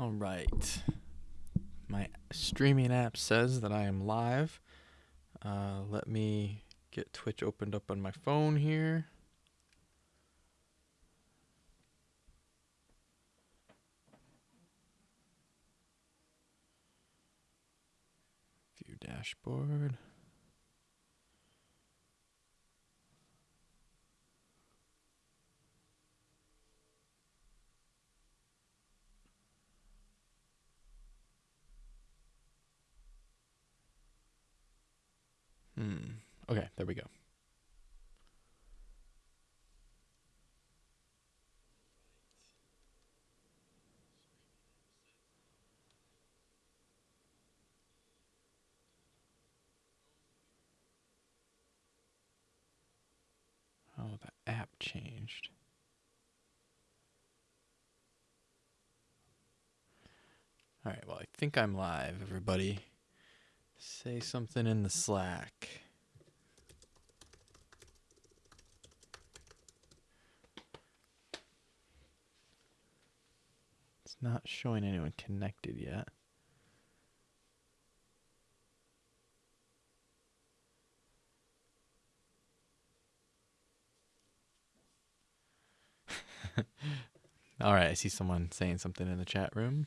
All right. My streaming app says that I am live. Uh, let me get Twitch opened up on my phone here. View dashboard. Hmm. Okay, there we go. Oh, the app changed. All right, well, I think I'm live, everybody. Say something in the Slack. It's not showing anyone connected yet. All right, I see someone saying something in the chat room.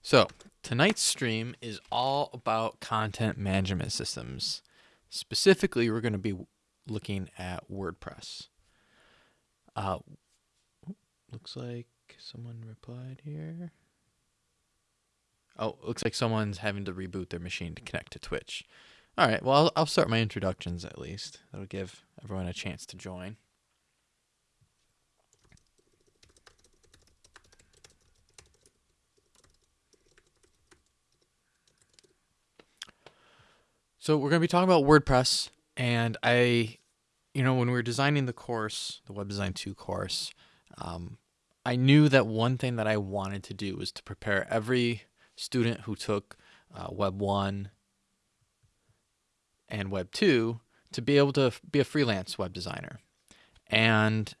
So, tonight's stream is all about content management systems. Specifically, we're going to be looking at WordPress. Uh, looks like someone replied here. Oh, looks like someone's having to reboot their machine to connect to Twitch. All right, well, I'll, start my introductions at least. That'll give everyone a chance to join. So we're going to be talking about WordPress, and I, you know, when we were designing the course, the Web Design 2 course, um, I knew that one thing that I wanted to do was to prepare every student who took uh, Web 1 and Web 2 to be able to be a freelance web designer. And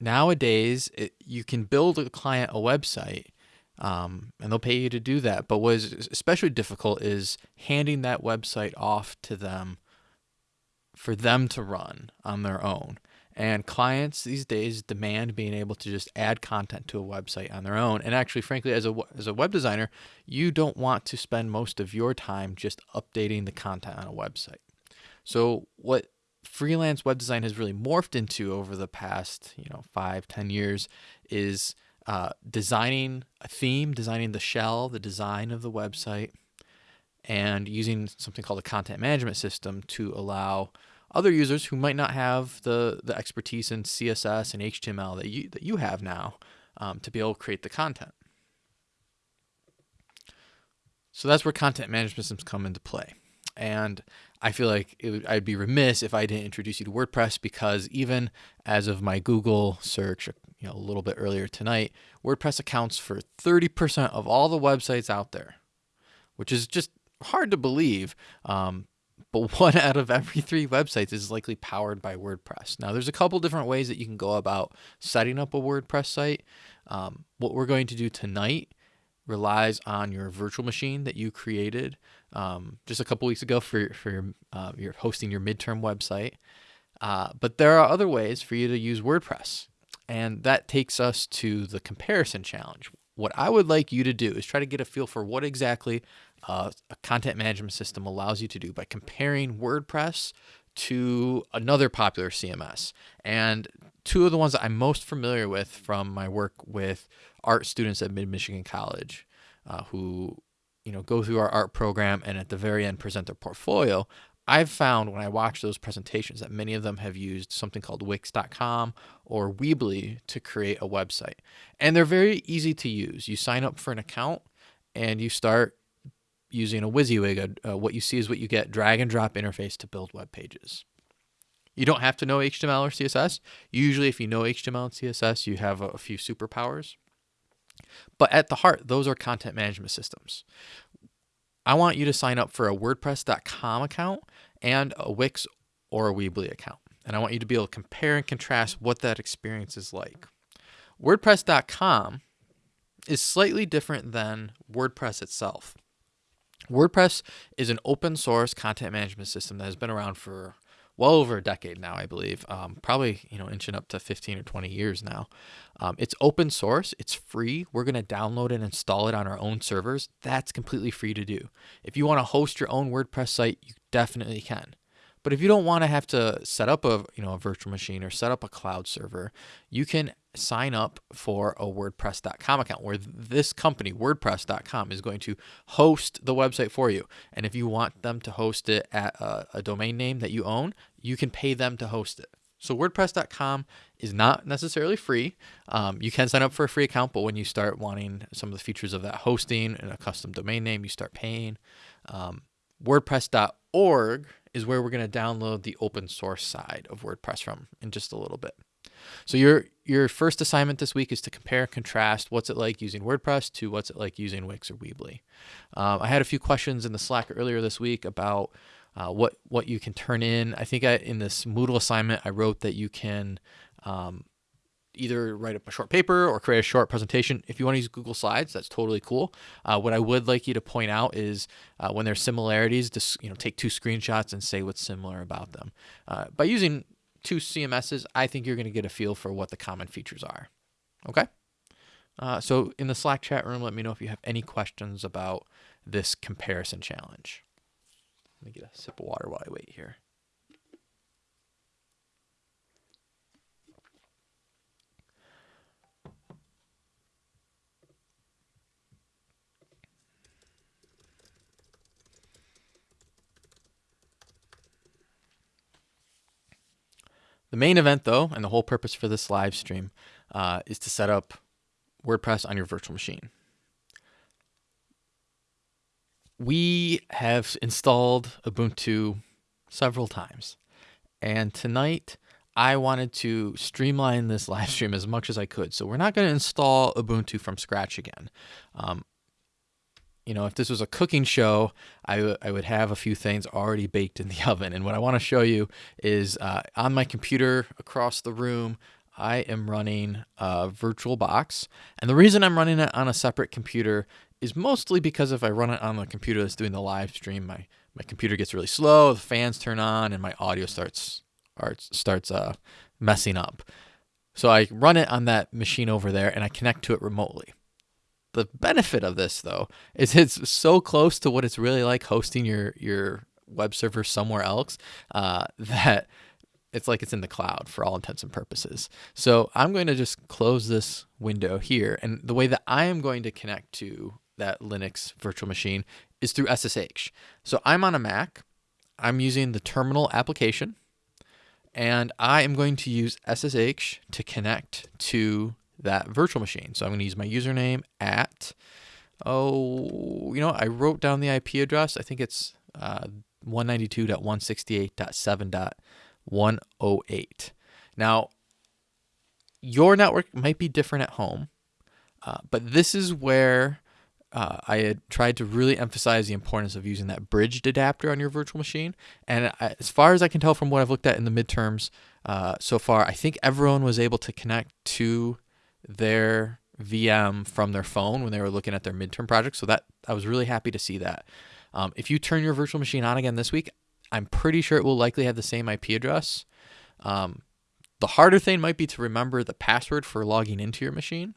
nowadays, it, you can build a client a website um, and they'll pay you to do that. But what is especially difficult is handing that website off to them for them to run on their own. And clients these days demand being able to just add content to a website on their own. And actually, frankly, as a, as a web designer, you don't want to spend most of your time just updating the content on a website. So what freelance web design has really morphed into over the past, you know, five, ten years is uh, designing a theme, designing the shell, the design of the website, and using something called a content management system to allow other users who might not have the, the expertise in CSS and HTML that you, that you have now um, to be able to create the content. So that's where content management systems come into play. And I feel like would, I'd be remiss if I didn't introduce you to WordPress because even as of my Google search, you know, a little bit earlier tonight, WordPress accounts for 30% of all the websites out there, which is just hard to believe. Um, but one out of every three websites is likely powered by WordPress. Now, there's a couple different ways that you can go about setting up a WordPress site. Um, what we're going to do tonight relies on your virtual machine that you created um, just a couple weeks ago for, for your, uh, your hosting your midterm website. Uh, but there are other ways for you to use WordPress. And that takes us to the comparison challenge. What I would like you to do is try to get a feel for what exactly uh, a content management system allows you to do by comparing WordPress to another popular CMS. And two of the ones that I'm most familiar with from my work with art students at Mid Michigan College, uh, who you know go through our art program and at the very end present their portfolio. I've found when I watch those presentations that many of them have used something called Wix.com or Weebly to create a website. And they're very easy to use. You sign up for an account and you start using a WYSIWYG. Uh, what you see is what you get drag and drop interface to build web pages. You don't have to know HTML or CSS. Usually, if you know HTML and CSS, you have a, a few superpowers. But at the heart, those are content management systems. I want you to sign up for a WordPress.com account and a Wix or a Weebly account. and I want you to be able to compare and contrast what that experience is like. WordPress.com is slightly different than WordPress itself. WordPress is an open source content management system that has been around for well over a decade now, I believe. Um, probably you know inching up to 15 or 20 years now. Um, it's open source. It's free. We're gonna download and install it on our own servers. That's completely free to do. If you want to host your own WordPress site, you definitely can. But if you don't want to have to set up a you know a virtual machine or set up a cloud server, you can sign up for a WordPress.com account where this company, WordPress.com, is going to host the website for you. And if you want them to host it at a, a domain name that you own, you can pay them to host it. So WordPress.com is not necessarily free. Um, you can sign up for a free account, but when you start wanting some of the features of that hosting and a custom domain name, you start paying. Um, WordPress.org is where we're going to download the open source side of WordPress from in just a little bit. So your your first assignment this week is to compare and contrast what's it like using WordPress to what's it like using Wix or Weebly. Um, I had a few questions in the Slack earlier this week about uh, what what you can turn in. I think I, in this Moodle assignment I wrote that you can um, either write up a short paper or create a short presentation. If you want to use Google Slides, that's totally cool. Uh, what I would like you to point out is uh, when there's similarities, just you know take two screenshots and say what's similar about them. Uh, by using two CMSs, I think you're going to get a feel for what the common features are. Okay. Uh, so in the Slack chat room, let me know if you have any questions about this comparison challenge. Let me get a sip of water while I wait here. The main event, though, and the whole purpose for this live stream uh, is to set up WordPress on your virtual machine. We have installed Ubuntu several times, and tonight I wanted to streamline this live stream as much as I could. So we're not going to install Ubuntu from scratch again. Um, you know, if this was a cooking show, I, I would have a few things already baked in the oven. And what I want to show you is uh, on my computer across the room, I am running a VirtualBox. And the reason I'm running it on a separate computer is mostly because if I run it on the computer that's doing the live stream, my, my computer gets really slow, the fans turn on, and my audio starts, starts uh, messing up. So I run it on that machine over there and I connect to it remotely. The benefit of this though is it's so close to what it's really like hosting your your web server somewhere else uh, that it's like it's in the cloud for all intents and purposes. So I'm going to just close this window here. And the way that I am going to connect to that Linux virtual machine is through SSH. So I'm on a Mac. I'm using the terminal application and I am going to use SSH to connect to that virtual machine. So I'm going to use my username at, oh, you know, I wrote down the IP address. I think it's uh, 192.168.7.108. Now, your network might be different at home, uh, but this is where uh, I had tried to really emphasize the importance of using that bridged adapter on your virtual machine. And I, as far as I can tell from what I've looked at in the midterms uh, so far, I think everyone was able to connect to their VM from their phone when they were looking at their midterm project. So that I was really happy to see that. Um, if you turn your virtual machine on again this week, I'm pretty sure it will likely have the same IP address. Um, the harder thing might be to remember the password for logging into your machine.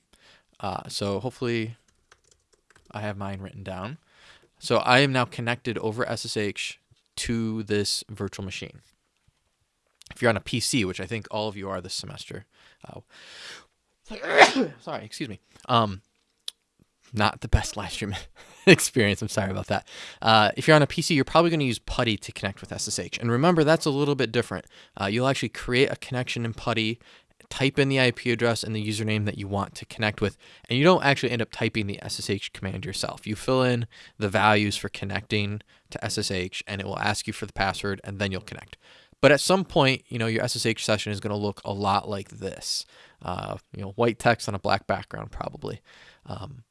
Uh, so hopefully I have mine written down. So I am now connected over SSH to this virtual machine. If you're on a PC, which I think all of you are this semester, uh, sorry, excuse me. Um, not the best live stream experience. I'm sorry about that. Uh, if you're on a PC, you're probably going to use PuTTY to connect with SSH. And remember, that's a little bit different. Uh, you'll actually create a connection in PuTTY, type in the IP address and the username that you want to connect with, and you don't actually end up typing the SSH command yourself. You fill in the values for connecting to SSH, and it will ask you for the password, and then you'll connect. But at some point, you know, your SSH session is going to look a lot like this uh, you know, white text on a black background probably. Um,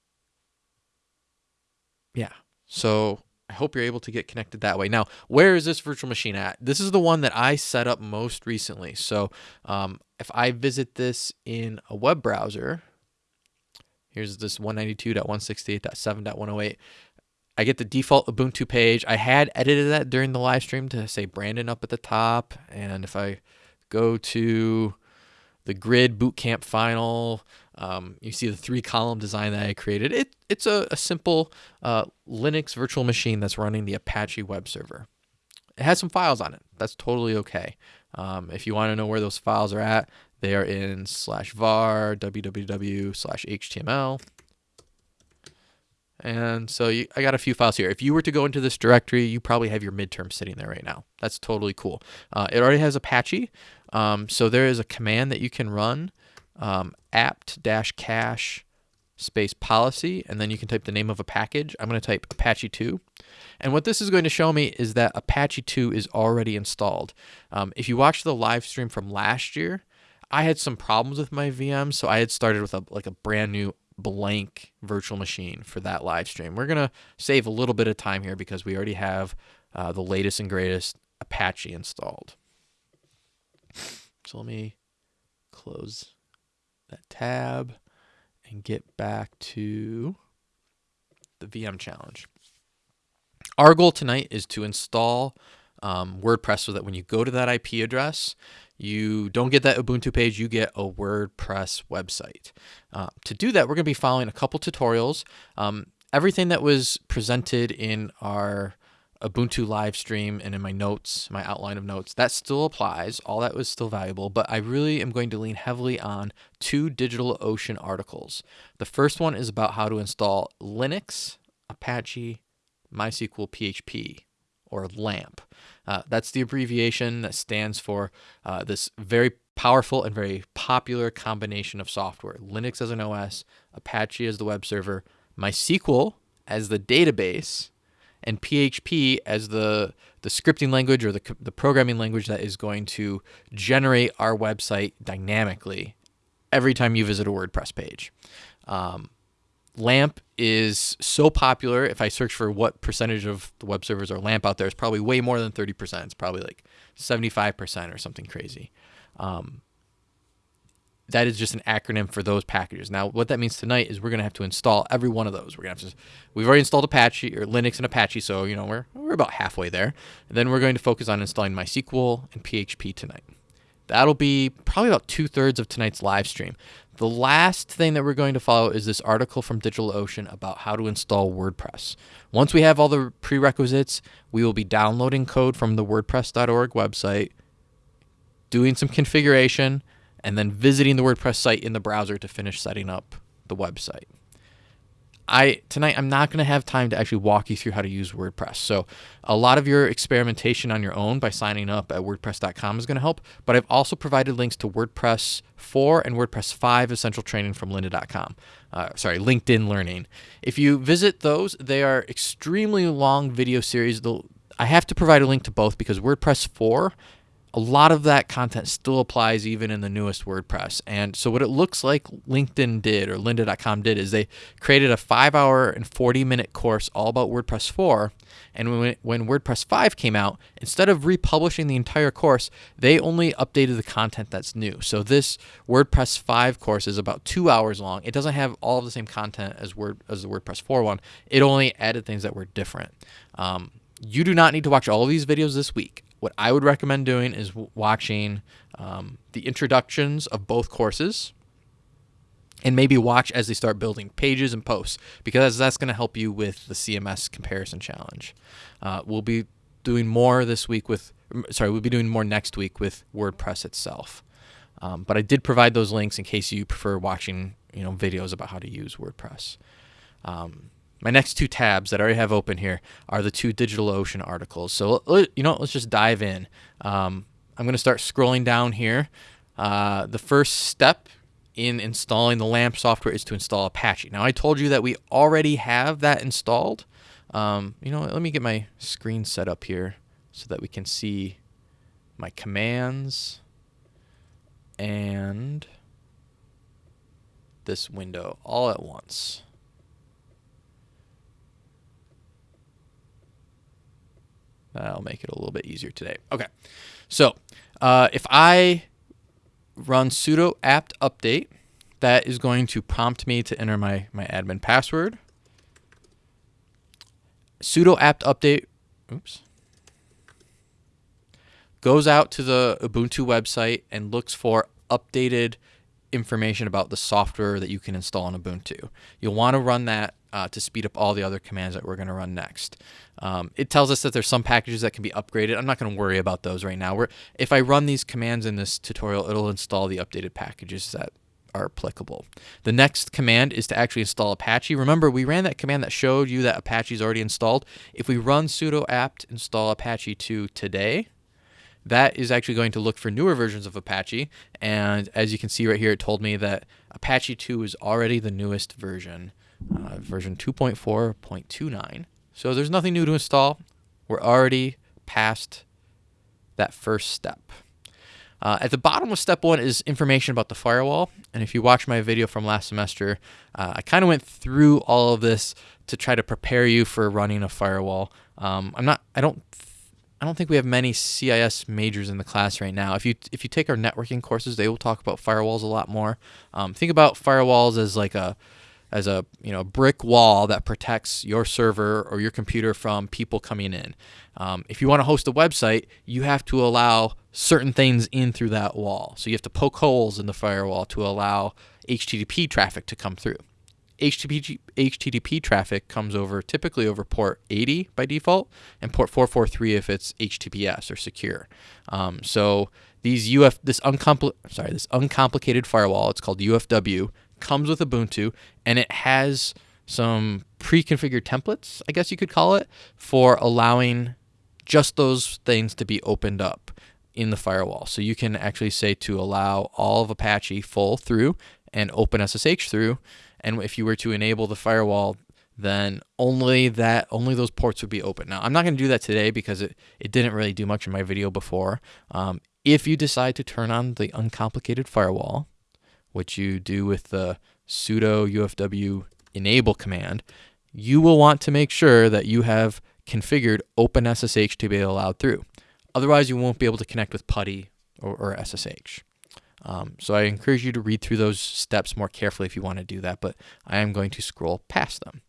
yeah. So I hope you're able to get connected that way. Now, where is this virtual machine at? This is the one that I set up most recently. So um, if I visit this in a web browser, here's this 192.168.7.108. I get the default Ubuntu page. I had edited that during the live stream to say Brandon up at the top. And if I go to the grid bootcamp final, um, you see the three column design that I created. It, it's a, a simple uh, Linux virtual machine that's running the Apache web server. It has some files on it. That's totally okay. Um, if you want to know where those files are at, they are in slash var www slash html. And so you, I got a few files here. If you were to go into this directory, you probably have your midterm sitting there right now. That's totally cool. Uh, it already has Apache. Um, so there is a command that you can run um, apt-cache space policy, and then you can type the name of a package. I'm going to type Apache 2. And what this is going to show me is that Apache 2 is already installed. Um, if you watch the live stream from last year, I had some problems with my VM, so I had started with a like a brand new blank virtual machine for that live stream. We're going to save a little bit of time here because we already have uh, the latest and greatest Apache installed. So let me close that tab and get back to the VM challenge. Our goal tonight is to install um, WordPress so that when you go to that IP address, you don't get that Ubuntu page, you get a WordPress website. Uh, to do that, we're going to be following a couple tutorials. Um, everything that was presented in our Ubuntu live stream and in my notes, my outline of notes, that still applies. All that was still valuable, but I really am going to lean heavily on two DigitalOcean articles. The first one is about how to install Linux, Apache, MySQL PHP, or LAMP. Uh, that's the abbreviation that stands for uh, this very powerful and very popular combination of software Linux as an OS, Apache as the web server, MySQL as the database, and PHP as the, the scripting language or the, the programming language that is going to generate our website dynamically every time you visit a WordPress page. Um, LAMP is so popular. If I search for what percentage of the web servers are LAMP out there, it's probably way more than 30%. It's probably like 75% or something crazy. Um, that is just an acronym for those packages. Now, what that means tonight is we're going to have to install every one of those. We're going to have to, we've already installed Apache or Linux and Apache, so you know we're we're about halfway there. And then we're going to focus on installing MySQL and PHP tonight. That'll be probably about two thirds of tonight's live stream. The last thing that we're going to follow is this article from DigitalOcean about how to install WordPress. Once we have all the prerequisites, we will be downloading code from the WordPress.org website, doing some configuration, and then visiting the WordPress site in the browser to finish setting up the website. I tonight I'm not going to have time to actually walk you through how to use WordPress. So a lot of your experimentation on your own by signing up at wordpress.com is going to help, but I've also provided links to WordPress 4 and WordPress 5 essential training from lynda.com. Uh, sorry, LinkedIn Learning. If you visit those, they are extremely long video series. They'll, I have to provide a link to both because WordPress 4 a lot of that content still applies even in the newest WordPress. And so what it looks like LinkedIn did or lynda.com did is they created a 5 hour and 40 minute course all about WordPress 4. And when, when WordPress 5 came out, instead of republishing the entire course, they only updated the content that's new. So this WordPress 5 course is about 2 hours long. It doesn't have all of the same content as Word as the WordPress 4 one. It only added things that were different. Um, you do not need to watch all of these videos this week. What I would recommend doing is watching um, the introductions of both courses and maybe watch as they start building pages and posts because that's going to help you with the CMS comparison challenge. Uh, we'll be doing more this week with, sorry, we'll be doing more next week with WordPress itself. Um, but I did provide those links in case you prefer watching, you know, videos about how to use WordPress. Um, my next two tabs that I already have open here are the two DigitalOcean articles. So, you know, let's just dive in. Um, I'm going to start scrolling down here. Uh, the first step in installing the LAMP software is to install Apache. Now, I told you that we already have that installed. Um, you know, let me get my screen set up here so that we can see my commands and this window all at once. That'll make it a little bit easier today. Okay, so uh, if I run sudo apt update, that is going to prompt me to enter my, my admin password. sudo apt update, oops, goes out to the Ubuntu website and looks for updated information about the software that you can install on Ubuntu. You'll want to run that uh, to speed up all the other commands that we're going to run next. Um, it tells us that there's some packages that can be upgraded. I'm not going to worry about those right now. We're, if I run these commands in this tutorial, it'll install the updated packages that are applicable. The next command is to actually install Apache. Remember, we ran that command that showed you that Apache is already installed. If we run sudo apt install Apache 2 today, that is actually going to look for newer versions of Apache. And as you can see right here, it told me that Apache 2 is already the newest version, uh, version 2.4.29. So there's nothing new to install. We're already past that first step. Uh, at the bottom of step one is information about the firewall. And if you watch my video from last semester, uh, I kind of went through all of this to try to prepare you for running a firewall. Um, I'm not, I don't I don't think we have many CIS majors in the class right now. If you if you take our networking courses, they will talk about firewalls a lot more. Um, think about firewalls as like a as a you know brick wall that protects your server or your computer from people coming in. Um, if you want to host a website, you have to allow certain things in through that wall. So you have to poke holes in the firewall to allow HTTP traffic to come through. HTTP, HTTP traffic comes over typically over port 80 by default and port 443 if it's HTTPS or secure. Um, so these UF this uncompl sorry this uncomplicated firewall it's called UFW comes with Ubuntu and it has some pre-configured templates I guess you could call it for allowing just those things to be opened up in the firewall. So you can actually say to allow all of Apache full through and open SSH through and if you were to enable the firewall, then only that only those ports would be open. Now, I'm not going to do that today because it, it didn't really do much in my video before. Um, if you decide to turn on the uncomplicated firewall, which you do with the sudo ufw enable command, you will want to make sure that you have configured OpenSSH to be allowed through. Otherwise, you won't be able to connect with PuTTY or, or SSH. Um, so I encourage you to read through those steps more carefully if you want to do that, but I am going to scroll past them.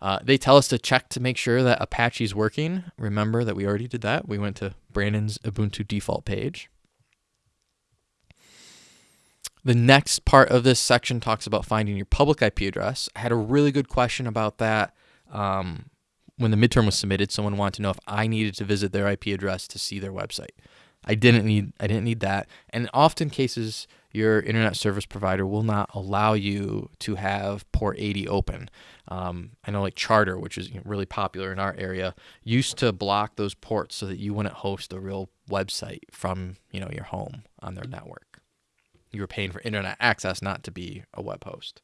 Uh, they tell us to check to make sure that Apache is working. Remember that we already did that. We went to Brandon's Ubuntu default page. The next part of this section talks about finding your public IP address. I had a really good question about that um, when the midterm was submitted. Someone wanted to know if I needed to visit their IP address to see their website. I didn't need I didn't need that. And often cases your internet service provider will not allow you to have port 80 open. Um, I know like Charter, which is really popular in our area, used to block those ports so that you wouldn't host a real website from you know your home on their network. You were paying for internet access, not to be a web host.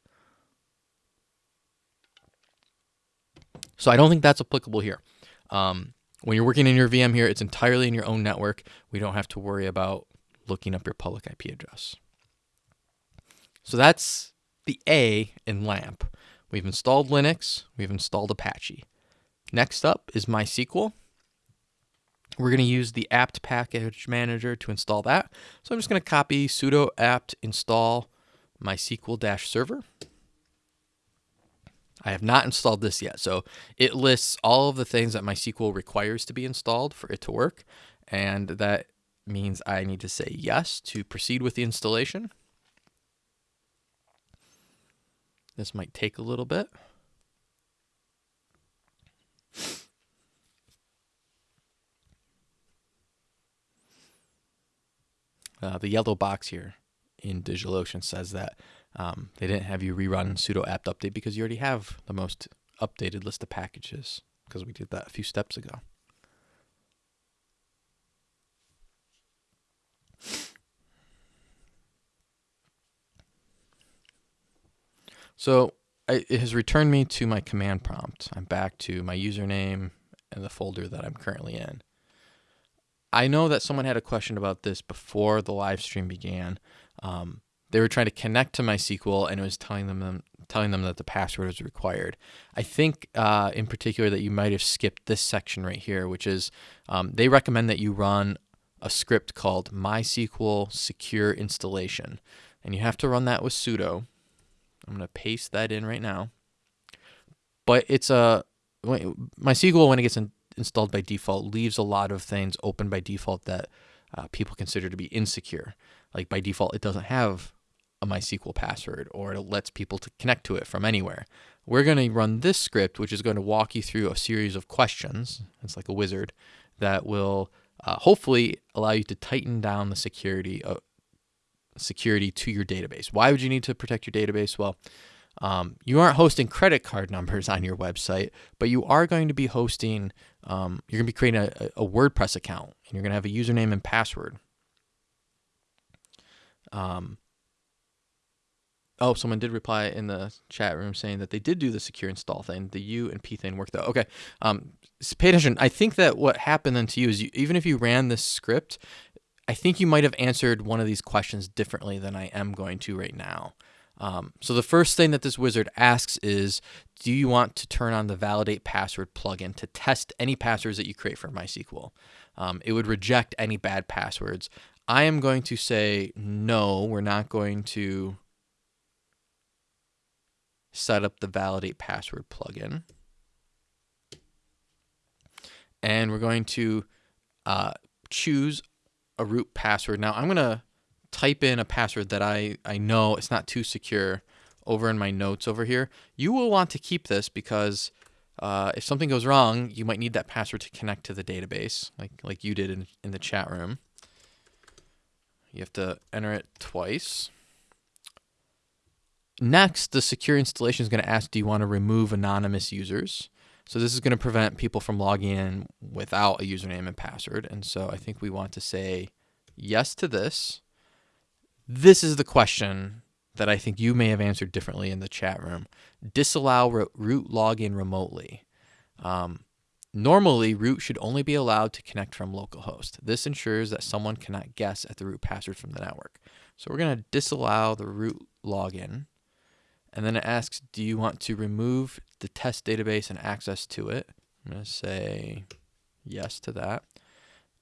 So I don't think that's applicable here. Um, when you're working in your VM here, it's entirely in your own network. We don't have to worry about looking up your public IP address. So that's the A in LAMP. We've installed Linux, we've installed Apache. Next up is MySQL. We're going to use the apt package manager to install that. So I'm just going to copy sudo apt install mysql-server. I have not installed this yet. So it lists all of the things that MySQL requires to be installed for it to work. And that means I need to say yes to proceed with the installation. This might take a little bit. Uh, the yellow box here in DigitalOcean says that um, they didn't have you rerun sudo apt update because you already have the most updated list of packages because we did that a few steps ago. So I, it has returned me to my command prompt. I'm back to my username and the folder that I'm currently in. I know that someone had a question about this before the live stream began. Um, they were trying to connect to MySQL and it was telling them telling them that the password is required. I think uh, in particular that you might have skipped this section right here, which is um, they recommend that you run a script called MySQL secure installation. And you have to run that with sudo. I'm going to paste that in right now. But it's a MySQL when it gets in, installed by default leaves a lot of things open by default that uh, people consider to be insecure. Like by default, it doesn't have a MySQL password or it lets people to connect to it from anywhere. We're going to run this script, which is going to walk you through a series of questions. It's like a wizard that will uh, hopefully allow you to tighten down the security of, security to your database. Why would you need to protect your database? Well, um, you aren't hosting credit card numbers on your website, but you are going to be hosting, um, you're going to be creating a, a, WordPress account and you're going to have a username and password. Um, oh, someone did reply in the chat room saying that they did do the secure install thing. The U and P thing worked though. Okay. Um, pay attention. I think that what happened then to you is you, even if you ran this script, I think you might have answered one of these questions differently than I am going to right now. Um, so the first thing that this wizard asks is, do you want to turn on the validate password plugin to test any passwords that you create for MySQL? Um, it would reject any bad passwords. I am going to say, no, we're not going to set up the validate password plugin. And we're going to uh, choose a root password. Now I'm going to type in a password that I, I know it's not too secure over in my notes over here. You will want to keep this because uh, if something goes wrong, you might need that password to connect to the database like, like you did in, in the chat room. You have to enter it twice. Next, the secure installation is going to ask, do you want to remove anonymous users? So this is going to prevent people from logging in without a username and password. And so I think we want to say yes to this. This is the question that I think you may have answered differently in the chat room. Disallow root login remotely. Um, normally, root should only be allowed to connect from localhost. This ensures that someone cannot guess at the root password from the network. So we're going to disallow the root login. And then it asks, do you want to remove the test database and access to it? I'm going to say yes to that.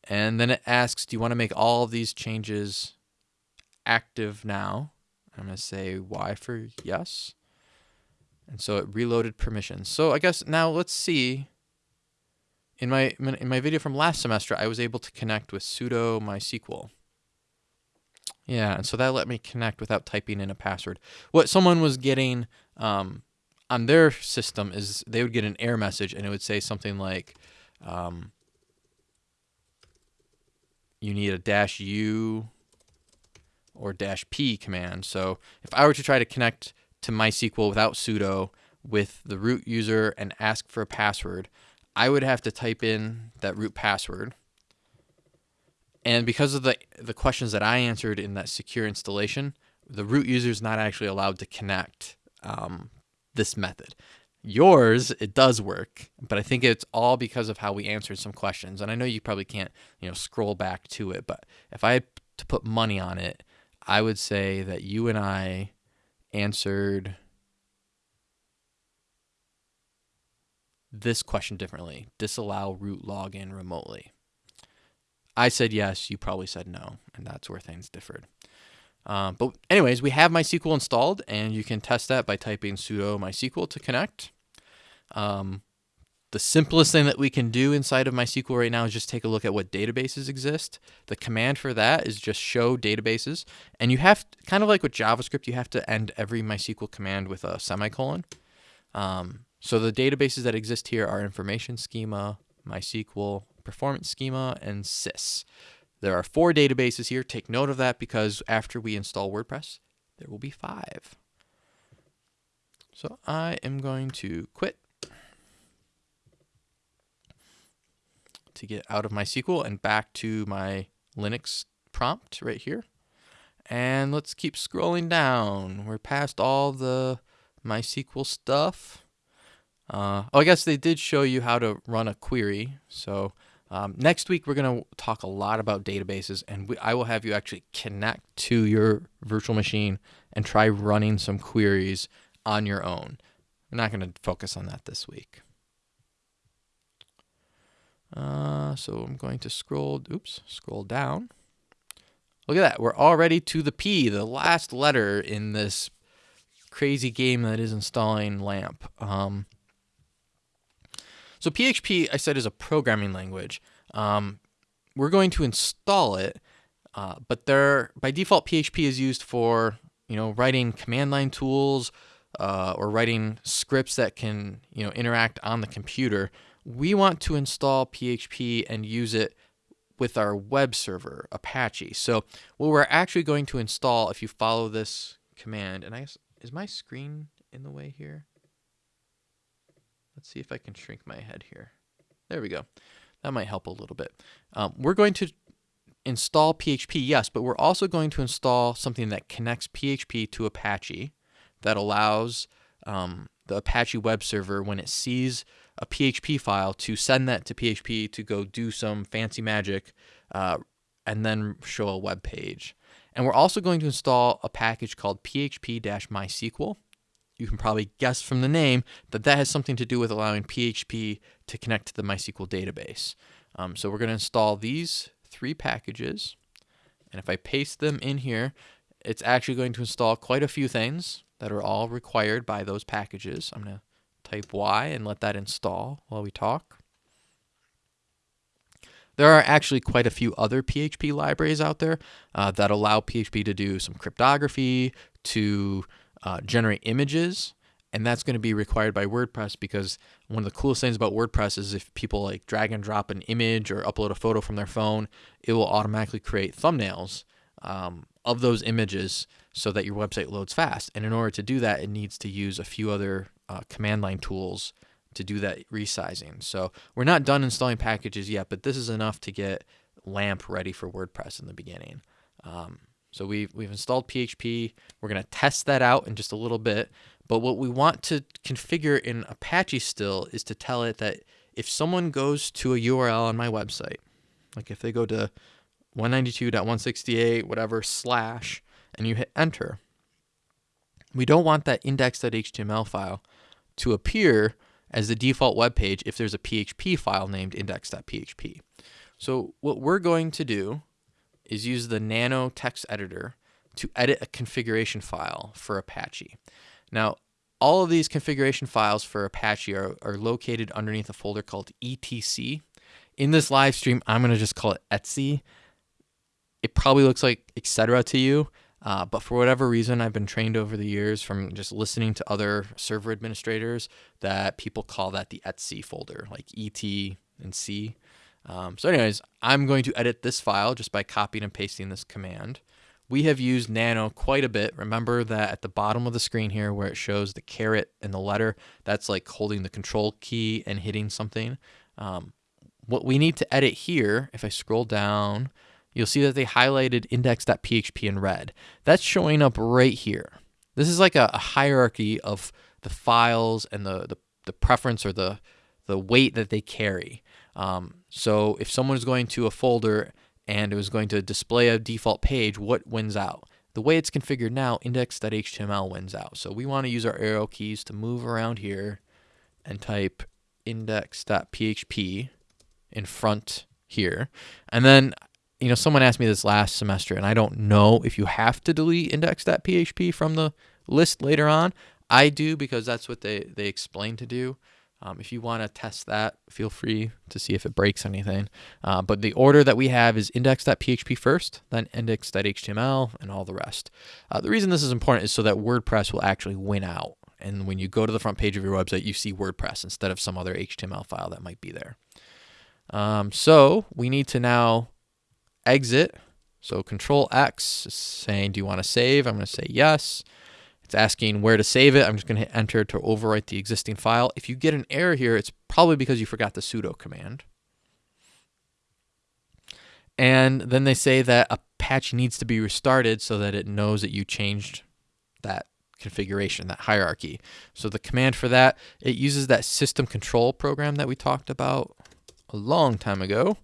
And then it asks, do you want to make all of these changes active now? I'm going to say Y for yes. And so it reloaded permissions. So I guess now let's see. In my in my video from last semester, I was able to connect with sudo MySQL. Yeah, and so that let me connect without typing in a password. What someone was getting um, on their system is they would get an error message and it would say something like, um, you need a dash U or dash P command. So if I were to try to connect to MySQL without sudo with the root user and ask for a password, I would have to type in that root password and because of the, the questions that I answered in that secure installation, the root user is not actually allowed to connect um, this method. Yours, it does work, but I think it's all because of how we answered some questions. And I know you probably can't, you know, scroll back to it, but if I had to put money on it, I would say that you and I answered this question differently. Disallow root login remotely. I said yes, you probably said no, and that's where things differed. Um, but anyways, we have MySQL installed, and you can test that by typing sudo MySQL to connect. Um, the simplest thing that we can do inside of MySQL right now is just take a look at what databases exist. The command for that is just show databases. And you have, kind of like with JavaScript, you have to end every MySQL command with a semicolon. Um, so the databases that exist here are information schema, MySQL, performance schema, and sys. There are four databases here. Take note of that because after we install WordPress, there will be five. So I am going to quit to get out of MySQL and back to my Linux prompt right here. And let's keep scrolling down. We're past all the MySQL stuff. Uh, oh, I guess they did show you how to run a query. So um, next week, we're going to talk a lot about databases, and we, I will have you actually connect to your virtual machine and try running some queries on your own. We're not going to focus on that this week. Uh, so I'm going to scroll, oops, scroll down. Look at that. We're already to the P, the last letter in this crazy game that is installing LAMP. Um, so PHP, I said, is a programming language. Um, we're going to install it, uh, but there by default PHP is used for you know writing command line tools uh, or writing scripts that can you know interact on the computer. We want to install PHP and use it with our web server, Apache. So what we're actually going to install, if you follow this command, and I guess, is my screen in the way here? Let's see if I can shrink my head here. There we go. That might help a little bit. Um, we're going to install PHP, yes, but we're also going to install something that connects PHP to Apache that allows um, the Apache web server, when it sees a PHP file, to send that to PHP to go do some fancy magic uh, and then show a web page. And we're also going to install a package called php-mysql you can probably guess from the name that that has something to do with allowing PHP to connect to the MySQL database. Um, so we're going to install these three packages. And if I paste them in here, it's actually going to install quite a few things that are all required by those packages. I'm going to type Y and let that install while we talk. There are actually quite a few other PHP libraries out there uh, that allow PHP to do some cryptography, to uh, generate images and that's going to be required by WordPress because one of the coolest things about WordPress is if people like drag and drop an image or upload a photo from their phone, it will automatically create thumbnails um, of those images so that your website loads fast. And in order to do that, it needs to use a few other uh, command line tools to do that resizing. So we're not done installing packages yet, but this is enough to get LAMP ready for WordPress in the beginning. Um, so we've, we've installed PHP. We're going to test that out in just a little bit. But what we want to configure in Apache still is to tell it that if someone goes to a URL on my website, like if they go to 192.168, whatever, slash, and you hit enter, we don't want that index.html file to appear as the default web page if there's a PHP file named index.php. So what we're going to do is use the Nano text editor to edit a configuration file for Apache. Now, all of these configuration files for Apache are, are located underneath a folder called etc. In this live stream, I'm going to just call it etc. It probably looks like etc. to you, uh, but for whatever reason, I've been trained over the years from just listening to other server administrators that people call that the etc folder, like et and c. Um, so anyways, I'm going to edit this file just by copying and pasting this command. We have used Nano quite a bit. Remember that at the bottom of the screen here where it shows the caret and the letter, that's like holding the control key and hitting something. Um, what we need to edit here, if I scroll down, you'll see that they highlighted index.php in red. That's showing up right here. This is like a, a hierarchy of the files and the, the, the preference or the, the weight that they carry. Um, so if someone is going to a folder and it was going to display a default page, what wins out? The way it's configured now, index.html wins out. So we want to use our arrow keys to move around here and type index.php in front here. And then, you know, someone asked me this last semester, and I don't know if you have to delete index.php from the list later on. I do because that's what they, they explain to do. Um, if you want to test that, feel free to see if it breaks anything. Uh, but the order that we have is index.php first, then index.html, and all the rest. Uh, the reason this is important is so that WordPress will actually win out. And when you go to the front page of your website, you see WordPress instead of some other HTML file that might be there. Um, so we need to now exit. So Control X is saying, do you want to save? I'm going to say yes. It's asking where to save it. I'm just going to hit enter to overwrite the existing file. If you get an error here, it's probably because you forgot the sudo command. And then they say that a patch needs to be restarted so that it knows that you changed that configuration, that hierarchy. So the command for that, it uses that system control program that we talked about a long time ago.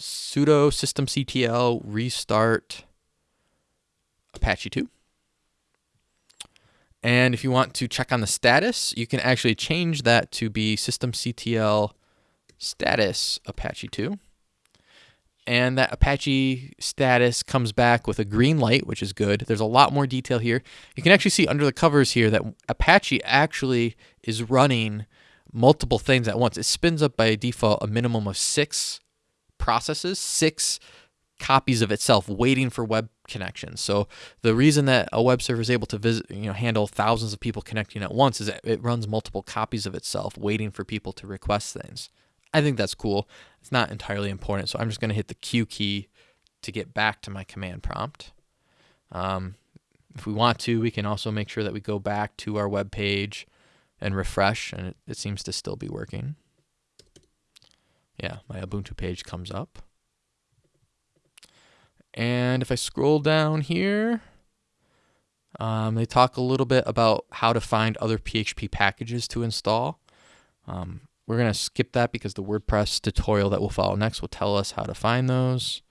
Sudo systemctl restart Apache 2. And if you want to check on the status, you can actually change that to be systemctl status Apache 2. And that Apache status comes back with a green light, which is good. There's a lot more detail here. You can actually see under the covers here that Apache actually is running multiple things at once. It spins up by default a minimum of six processes, six copies of itself waiting for web connections. So the reason that a web server is able to visit, you know, handle thousands of people connecting at once is that it runs multiple copies of itself waiting for people to request things. I think that's cool. It's not entirely important, so I'm just going to hit the Q key to get back to my command prompt. Um, if we want to, we can also make sure that we go back to our web page and refresh, and it, it seems to still be working. Yeah, my Ubuntu page comes up. And if I scroll down here, um, they talk a little bit about how to find other PHP packages to install. Um, we're going to skip that because the WordPress tutorial that will follow next will tell us how to find those.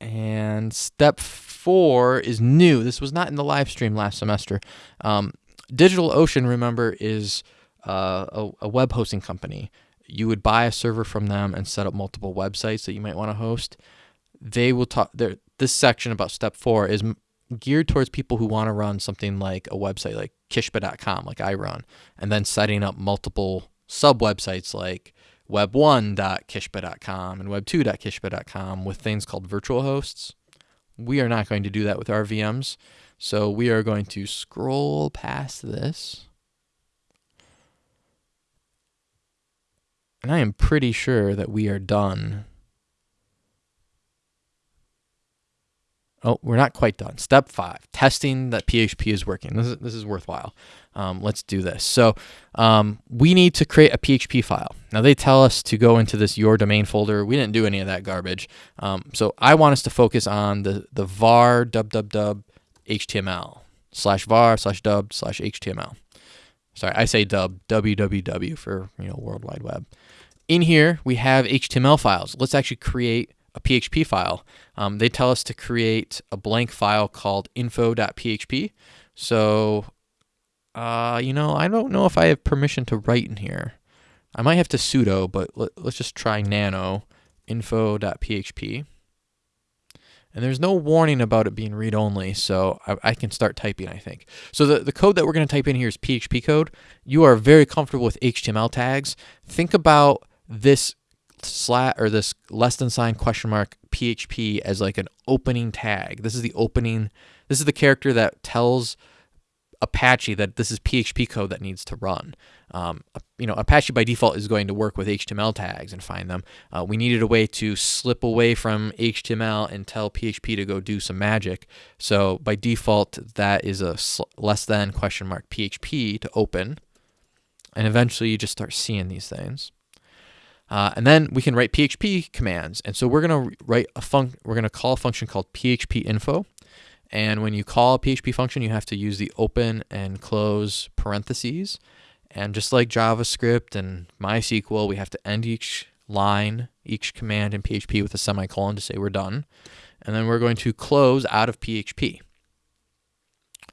And step four is new. This was not in the live stream last semester. Um, DigitalOcean, remember, is uh, a, a web hosting company you would buy a server from them and set up multiple websites that you might want to host. They will talk. This section about step four is geared towards people who want to run something like a website like kishba.com, like I run, and then setting up multiple sub websites like web1.kishba.com and web2.kishba.com with things called virtual hosts. We are not going to do that with our VMs. So we are going to scroll past this And I am pretty sure that we are done. Oh, we're not quite done. Step five, testing that PHP is working. This is, this is worthwhile. Um, let's do this. So um, we need to create a PHP file. Now they tell us to go into this your domain folder. We didn't do any of that garbage. Um, so I want us to focus on the, the var www HTML slash var slash dub slash HTML. Sorry, I say dub, www for, you know, World Wide Web in here, we have HTML files. Let's actually create a PHP file. Um, they tell us to create a blank file called info.php. So, uh, you know, I don't know if I have permission to write in here. I might have to sudo, but let, us just try nano info.php. And there's no warning about it being read-only, so I, I, can start typing, I think. So the, the code that we're going to type in here is PHP code. You are very comfortable with HTML tags. Think about this slat or this less than sign question mark PHP as like an opening tag. This is the opening, this is the character that tells Apache that this is PHP code that needs to run. Um, you know, Apache by default is going to work with HTML tags and find them. Uh, we needed a way to slip away from HTML and tell PHP to go do some magic. So by default, that is a less than question mark PHP to open. And eventually you just start seeing these things. Uh, and then we can write PHP commands. And so we're going to write a func we're going to call a function called PHP info. And when you call a PHP function, you have to use the open and close parentheses. And just like JavaScript and MySQL, we have to end each line, each command in PHP with a semicolon to say we're done. And then we're going to close out of PHP.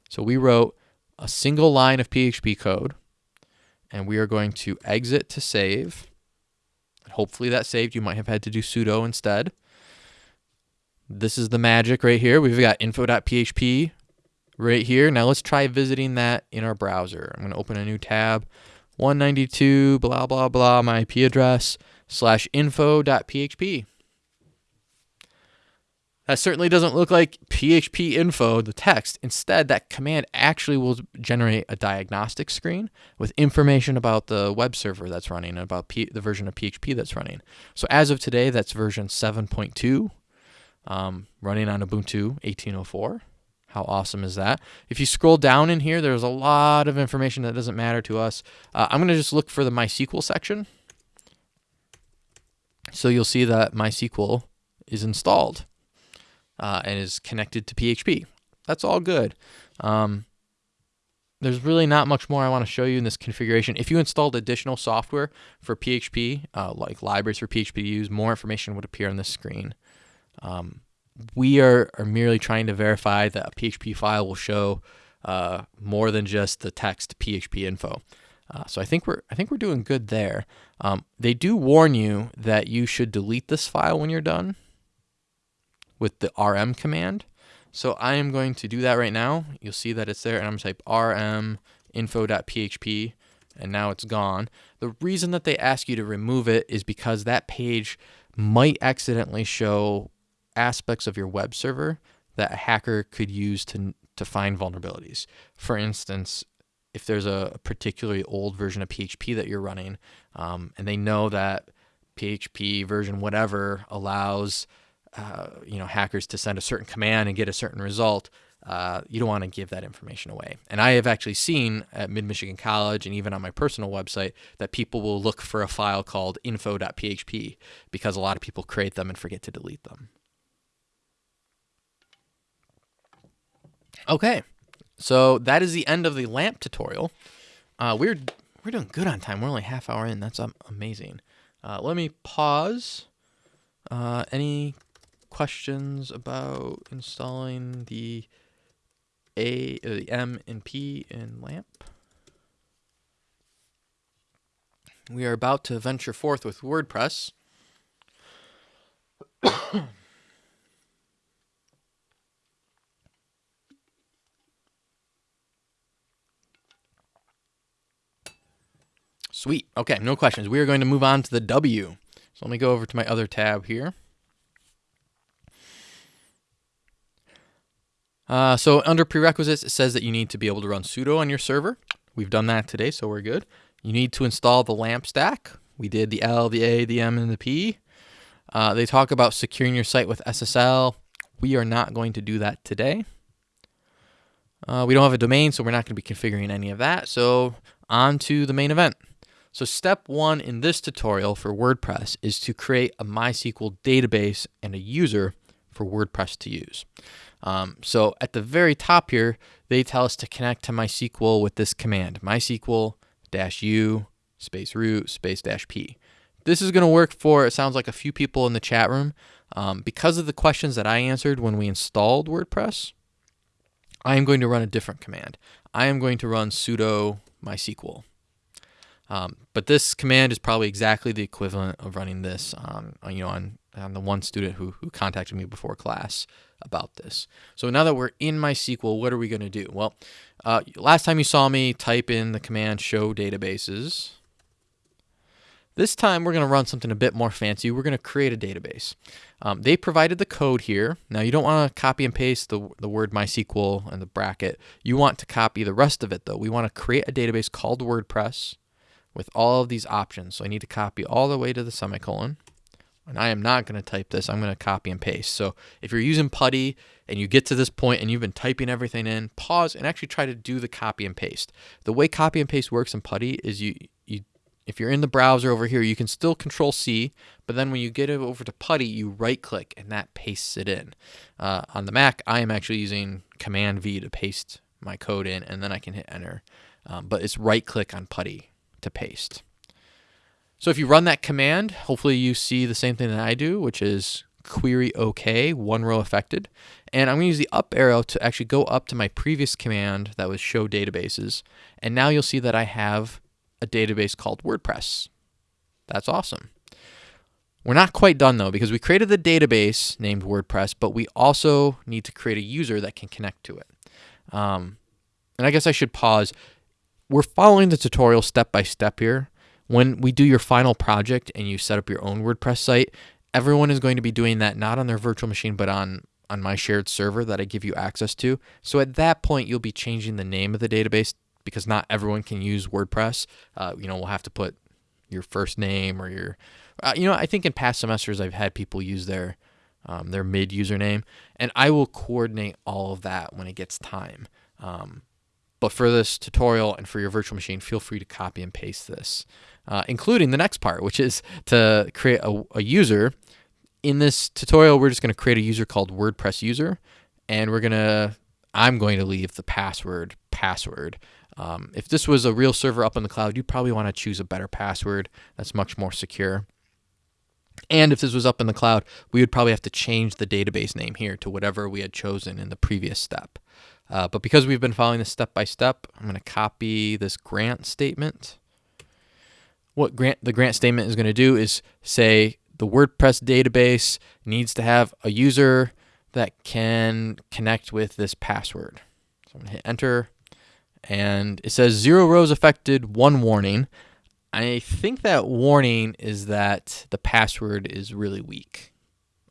So we wrote a single line of PHP code, and we are going to exit to save Hopefully that saved. You might have had to do sudo instead. This is the magic right here. We've got info.php right here. Now let's try visiting that in our browser. I'm going to open a new tab. 192 blah blah blah my IP address slash info.php. That certainly doesn't look like PHP info, the text. Instead, that command actually will generate a diagnostic screen with information about the web server that's running and about P the version of PHP that's running. So as of today, that's version 7.2, um, running on Ubuntu 1804. How awesome is that? If you scroll down in here, there's a lot of information that doesn't matter to us. Uh, I'm going to just look for the MySQL section. So you'll see that MySQL is installed uh, and is connected to PHP. That's all good. Um, there's really not much more I want to show you in this configuration. If you installed additional software for PHP, uh, like libraries for PHP to use, more information would appear on this screen. Um, we are, are merely trying to verify that a PHP file will show uh, more than just the text PHP info. Uh, so I think we're I think we're doing good there. Um, they do warn you that you should delete this file when you're done with the rm command. So I am going to do that right now. You'll see that it's there, and I'm going to type rm info.php, and now it's gone. The reason that they ask you to remove it is because that page might accidentally show aspects of your web server that a hacker could use to to find vulnerabilities. For instance, if there's a particularly old version of PHP that you're running, um, and they know that PHP version whatever allows uh, you know hackers to send a certain command and get a certain result, uh, you don't want to give that information away. And I have actually seen at Mid Michigan College and even on my personal website that people will look for a file called info.php because a lot of people create them and forget to delete them. Okay, so that is the end of the lamp tutorial. Uh, we're we're doing good on time. We're only half hour in. That's amazing. Uh, let me pause. Uh, any questions about installing the A, uh, the M and P in lamp? We are about to venture forth with WordPress. Sweet. Okay, no questions. We are going to move on to the W. So let me go over to my other tab here. Uh, so under prerequisites, it says that you need to be able to run sudo on your server. We've done that today, so we're good. You need to install the LAMP stack. We did the L, the A, the M, and the P. Uh, they talk about securing your site with SSL. We are not going to do that today. Uh, we don't have a domain, so we're not going to be configuring any of that. So on to the main event. So step one in this tutorial for WordPress is to create a MySQL database and a user for WordPress to use. Um, so at the very top here, they tell us to connect to MySQL with this command, MySQL dash U space root space dash P. This is going to work for, it sounds like a few people in the chat room. Um, because of the questions that I answered when we installed WordPress, I am going to run a different command. I am going to run sudo MySQL. Um, but this command is probably exactly the equivalent of running this on, you know, on, on the one student who, who contacted me before class about this. So now that we're in MySQL, what are we going to do? Well, uh, last time you saw me type in the command show databases. This time we're going to run something a bit more fancy. We're going to create a database. Um, they provided the code here. Now you don't want to copy and paste the, the word MySQL and the bracket. You want to copy the rest of it though. We want to create a database called WordPress with all of these options. So I need to copy all the way to the semicolon. And I am not going to type this. I'm going to copy and paste. So if you're using Putty and you get to this point and you've been typing everything in, pause and actually try to do the copy and paste. The way copy and paste works in Putty is you, you if you're in the browser over here, you can still control C, but then when you get it over to Putty, you right click and that pastes it in. Uh, on the Mac, I am actually using Command V to paste my code in and then I can hit enter. Um, but it's right click on Putty to paste. So if you run that command, hopefully you see the same thing that I do, which is query OK, one row affected. And I'm going to use the up arrow to actually go up to my previous command that was show databases. And now you'll see that I have a database called WordPress. That's awesome. We're not quite done though because we created the database named WordPress, but we also need to create a user that can connect to it. Um, and I guess I should pause we're following the tutorial step by step here. When we do your final project and you set up your own WordPress site, everyone is going to be doing that not on their virtual machine, but on, on my shared server that I give you access to. So at that point, you'll be changing the name of the database because not everyone can use WordPress. Uh, you know, we'll have to put your first name or your, uh, you know, I think in past semesters I've had people use their, um, their mid username, and I will coordinate all of that when it gets time. Um, but for this tutorial and for your virtual machine, feel free to copy and paste this, uh, including the next part, which is to create a, a user. In this tutorial, we're just going to create a user called WordPress user, and we're going to, I'm going to leave the password password. Um, if this was a real server up in the cloud, you'd probably want to choose a better password that's much more secure. And if this was up in the cloud, we would probably have to change the database name here to whatever we had chosen in the previous step. Uh, but because we've been following this step by step, I'm going to copy this grant statement. What grant the grant statement is going to do is say the WordPress database needs to have a user that can connect with this password. So I'm going to hit enter and it says zero rows affected, one warning. I think that warning is that the password is really weak.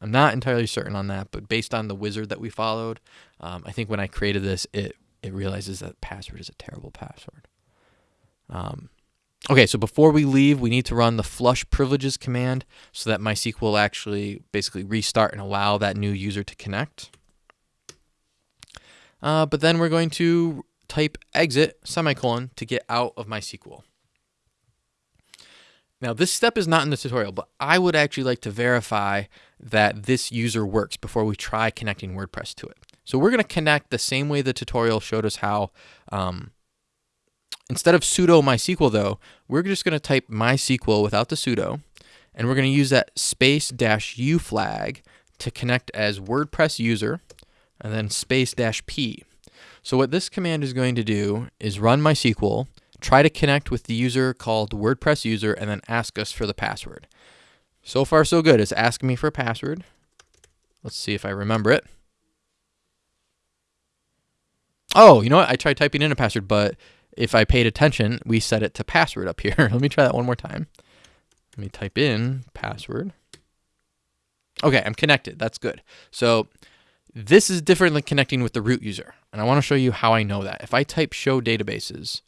I'm not entirely certain on that, but based on the wizard that we followed, um, I think when I created this, it it realizes that password is a terrible password. Um, okay, so before we leave, we need to run the flush privileges command so that MySQL will actually basically restart and allow that new user to connect. Uh, but then we're going to type exit semicolon to get out of MySQL. Now, this step is not in the tutorial, but I would actually like to verify that this user works before we try connecting WordPress to it. So we're going to connect the same way the tutorial showed us how. Um, instead of sudo MySQL, though, we're just going to type MySQL without the sudo, and we're going to use that space dash u flag to connect as WordPress user, and then space dash p. So what this command is going to do is run MySQL, try to connect with the user called WordPress user, and then ask us for the password. So far, so good. It's asking me for a password. Let's see if I remember it. Oh, you know what? I tried typing in a password, but if I paid attention, we set it to password up here. Let me try that one more time. Let me type in password. Okay, I'm connected. That's good. So this is different than connecting with the root user. And I want to show you how I know that. If I type show databases,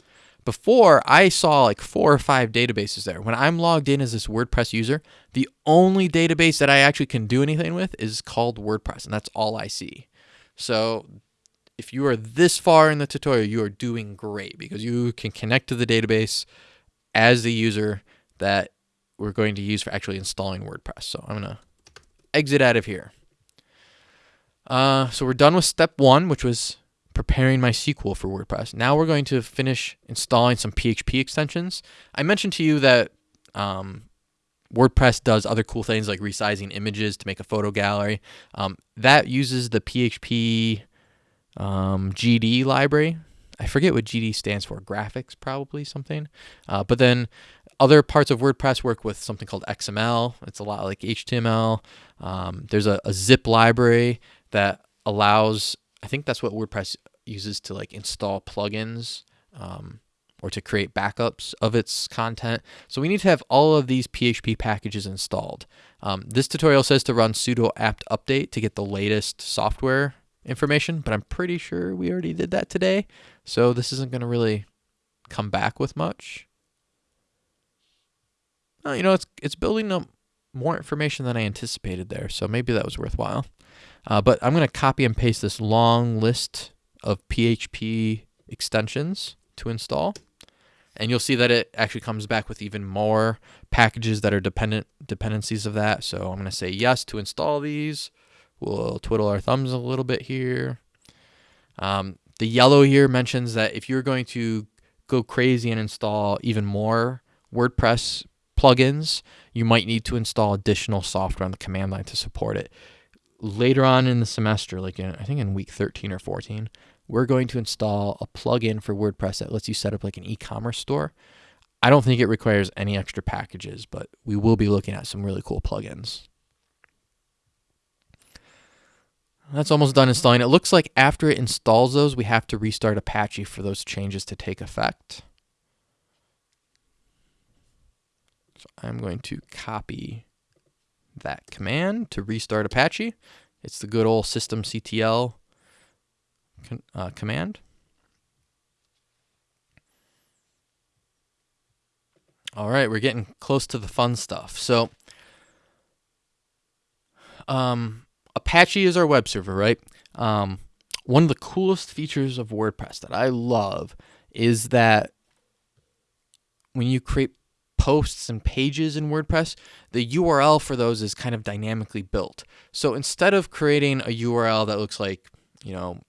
before I saw like four or five databases there. When I'm logged in as this WordPress user, the only database that I actually can do anything with is called WordPress, and that's all I see. So if you are this far in the tutorial, you are doing great because you can connect to the database as the user that we're going to use for actually installing WordPress. So I'm going to exit out of here. Uh, so we're done with step one, which was preparing MySQL for WordPress. Now we're going to finish installing some PHP extensions. I mentioned to you that um, WordPress does other cool things like resizing images to make a photo gallery. Um, that uses the PHP um, GD library. I forget what GD stands for, graphics probably something. Uh, but then other parts of WordPress work with something called XML. It's a lot like HTML. Um, there's a, a zip library that allows I think that's what WordPress uses to like install plugins um, or to create backups of its content. So we need to have all of these PHP packages installed. Um, this tutorial says to run sudo apt update to get the latest software information, but I'm pretty sure we already did that today. So this isn't going to really come back with much. Well, you know, it's it's building up more information than I anticipated there, so maybe that was worthwhile. Uh, but I'm going to copy and paste this long list of PHP extensions to install. And you'll see that it actually comes back with even more packages that are dependent dependencies of that. So I'm going to say yes to install these. We'll twiddle our thumbs a little bit here. Um, the yellow here mentions that if you're going to go crazy and install even more WordPress plugins, you might need to install additional software on the command line to support it later on in the semester, like in, I think in week 13 or 14, we're going to install a plugin for WordPress that lets you set up like an e-commerce store. I don't think it requires any extra packages, but we will be looking at some really cool plugins. That's almost done installing. It looks like after it installs those, we have to restart Apache for those changes to take effect. So I'm going to copy that command to restart Apache. It's the good old systemctl uh, command. All right, we're getting close to the fun stuff. So, um, Apache is our web server, right? Um, one of the coolest features of WordPress that I love is that when you create posts and pages in WordPress, the URL for those is kind of dynamically built. So instead of creating a URL that looks like, you know,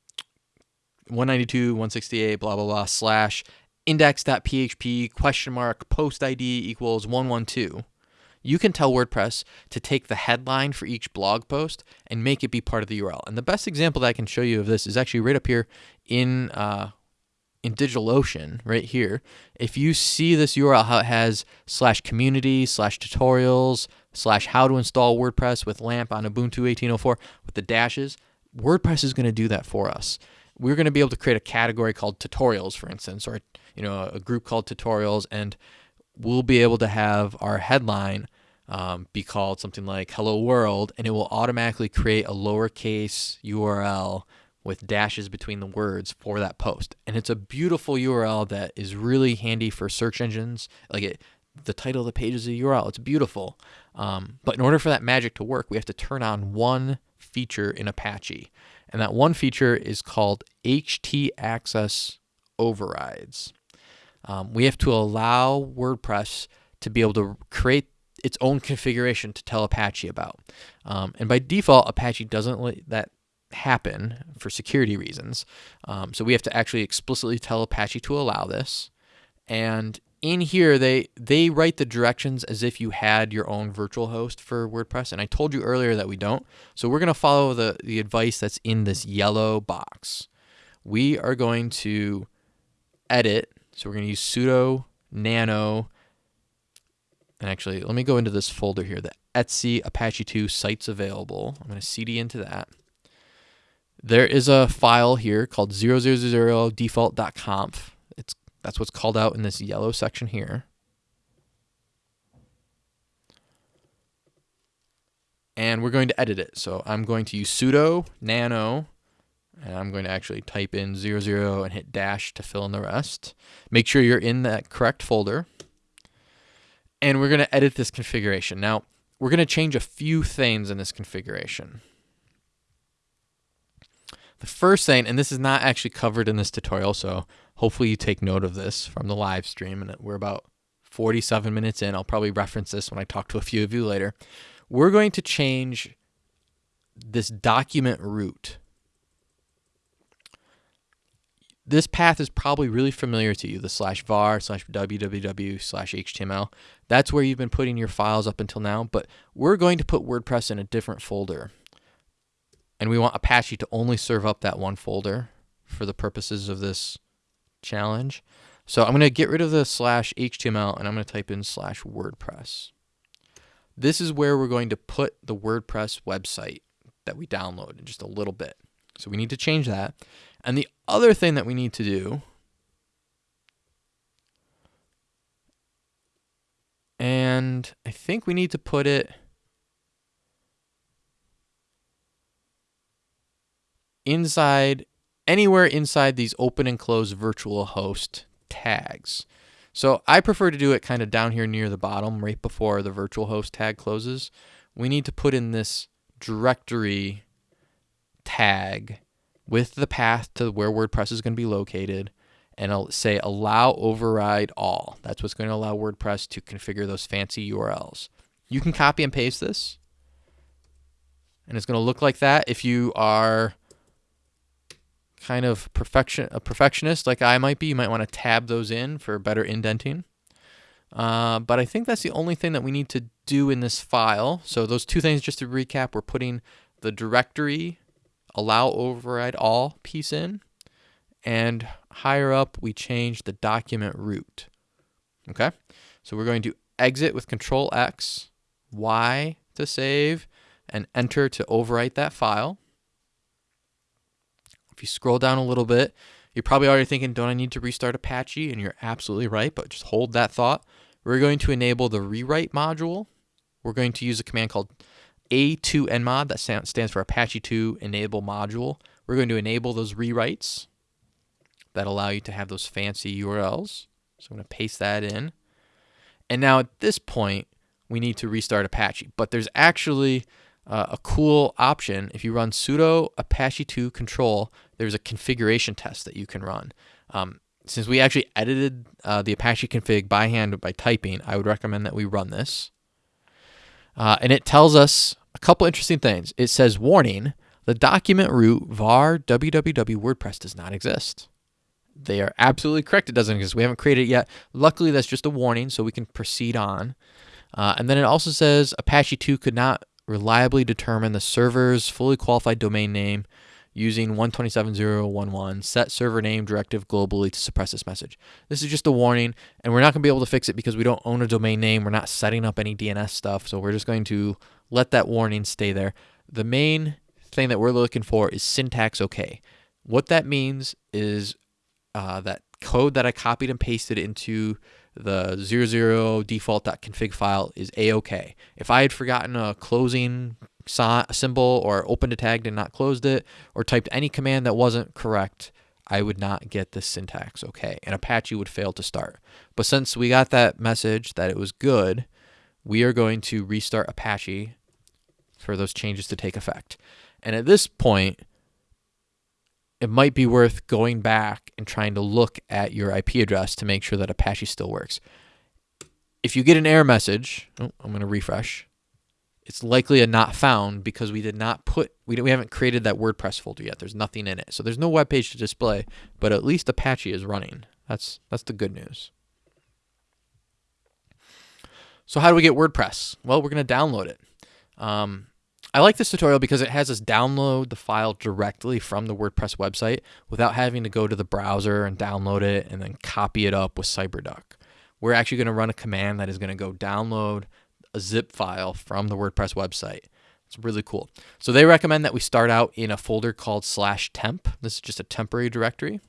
192, 168, blah, blah, blah, slash index.php question mark post ID equals 112, you can tell WordPress to take the headline for each blog post and make it be part of the URL. And the best example that I can show you of this is actually right up here in uh, in DigitalOcean right here. If you see this URL, how it has slash community slash tutorials slash how to install WordPress with LAMP on Ubuntu 18.04 with the dashes, WordPress is going to do that for us. We're going to be able to create a category called tutorials, for instance, or you know a group called tutorials, and we'll be able to have our headline um, be called something like "Hello World," and it will automatically create a lowercase URL with dashes between the words for that post. And it's a beautiful URL that is really handy for search engines. Like it, the title of the page is a URL. It's beautiful. Um, but in order for that magic to work, we have to turn on one feature in Apache. And that one feature is called HT access overrides. Um, we have to allow WordPress to be able to create its own configuration to tell Apache about. Um, and by default, Apache doesn't let that happen for security reasons. Um, so we have to actually explicitly tell Apache to allow this. And in here, they they write the directions as if you had your own virtual host for WordPress. And I told you earlier that we don't. So we're going to follow the, the advice that's in this yellow box. We are going to edit. So we're going to use sudo nano. And actually, let me go into this folder here, the Etsy Apache 2 sites available. I'm going to cd into that. There is a file here called 000default.conf. It's that's what's called out in this yellow section here. And we're going to edit it. So I'm going to use sudo nano and I'm going to actually type in 00 and hit dash to fill in the rest. Make sure you're in that correct folder. And we're going to edit this configuration. Now, we're going to change a few things in this configuration. The first thing, and this is not actually covered in this tutorial, so hopefully you take note of this from the live stream, and we're about 47 minutes in. I'll probably reference this when I talk to a few of you later. We're going to change this document root. This path is probably really familiar to you, the slash var slash www slash html. That's where you've been putting your files up until now, but we're going to put WordPress in a different folder and we want Apache to only serve up that one folder for the purposes of this challenge. So I'm going to get rid of the slash HTML and I'm going to type in slash WordPress. This is where we're going to put the WordPress website that we download in just a little bit. So we need to change that. And the other thing that we need to do and I think we need to put it inside anywhere inside these open and close virtual host tags. So I prefer to do it kind of down here near the bottom, right before the virtual host tag closes. We need to put in this directory tag with the path to where WordPress is going to be located and I'll say allow override all. That's what's going to allow WordPress to configure those fancy URLs. You can copy and paste this and it's going to look like that if you are kind of perfection a perfectionist like I might be, you might want to tab those in for better indenting. Uh, but I think that's the only thing that we need to do in this file. So those two things, just to recap, we're putting the directory allow override all piece in, and higher up we change the document root. Okay, so we're going to exit with Control X, Y to save, and Enter to overwrite that file. If you scroll down a little bit, you're probably already thinking, don't I need to restart Apache? And you're absolutely right, but just hold that thought. We're going to enable the rewrite module. We're going to use a command called a2enmod, that stands for Apache 2 enable module. We're going to enable those rewrites that allow you to have those fancy URLs. So I'm going to paste that in. And now at this point, we need to restart Apache. But there's actually uh, a cool option. If you run sudo apache 2 control, there's a configuration test that you can run. Um, since we actually edited uh, the Apache config by hand by typing, I would recommend that we run this. Uh, and it tells us a couple interesting things. It says, warning, the document root var www WordPress does not exist. They are absolutely correct. It doesn't exist. We haven't created it yet. Luckily, that's just a warning, so we can proceed on. Uh, and then it also says Apache 2 could not reliably determine the server's fully qualified domain name using 127.0.1.1 set server name directive globally to suppress this message. This is just a warning, and we're not going to be able to fix it because we don't own a domain name. We're not setting up any DNS stuff, so we're just going to let that warning stay there. The main thing that we're looking for is syntax okay. What that means is uh, that code that I copied and pasted into the 00 default.config file is a-okay. If I had forgotten a closing symbol or opened a tag and not closed it or typed any command that wasn't correct, I would not get the syntax okay. And Apache would fail to start. But since we got that message that it was good, we are going to restart Apache for those changes to take effect. And at this point, it might be worth going back and trying to look at your IP address to make sure that Apache still works. If you get an error message, oh, I'm going to refresh. It's likely a not found because we did not put, we, we haven't created that WordPress folder yet. There's nothing in it. So there's no web page to display, but at least Apache is running. That's, that's the good news. So how do we get WordPress? Well, we're going to download it. Um, I like this tutorial because it has us download the file directly from the WordPress website without having to go to the browser and download it and then copy it up with CyberDuck. We're actually going to run a command that is going to go download a zip file from the WordPress website. It's really cool. So they recommend that we start out in a folder called slash temp. This is just a temporary directory.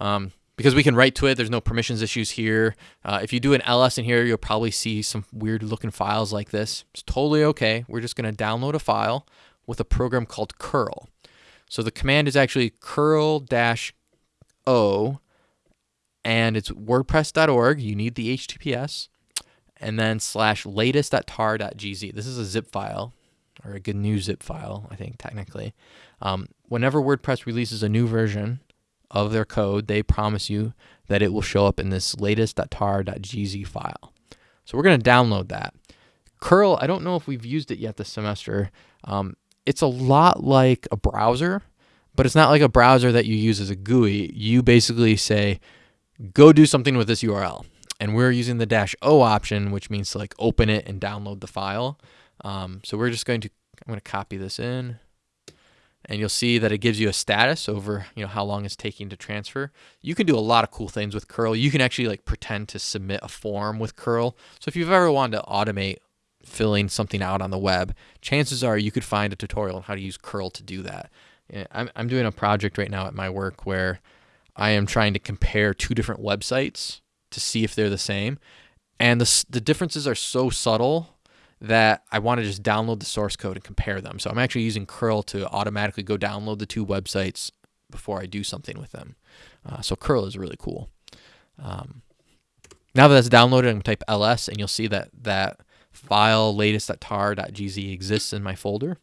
Um, because we can write to it. There's no permissions issues here. Uh, if you do an ls in here, you'll probably see some weird looking files like this. It's totally okay. We're just going to download a file with a program called curl. So the command is actually curl dash o and it's wordpress.org. You need the HTTPS and then slash latest.tar.gz. This is a zip file or a GNU zip file, I think technically. Um, whenever WordPress releases a new version, of their code, they promise you that it will show up in this latest.tar.gz file. So we're going to download that. Curl, I don't know if we've used it yet this semester. Um, it's a lot like a browser, but it's not like a browser that you use as a GUI. You basically say, go do something with this URL. And we're using the dash O option, which means to like open it and download the file. Um, so we're just going to, I'm going to copy this in and you'll see that it gives you a status over you know how long it's taking to transfer. You can do a lot of cool things with curl. You can actually like pretend to submit a form with curl. So if you've ever wanted to automate filling something out on the web, chances are you could find a tutorial on how to use curl to do that. I'm, I'm doing a project right now at my work where I am trying to compare two different websites to see if they're the same. And the, the differences are so subtle that I want to just download the source code and compare them. So I'm actually using curl to automatically go download the two websites before I do something with them. Uh, so curl is really cool. Um, now that that's downloaded, I'm going to type ls and you'll see that that file latest.tar.gz exists in my folder.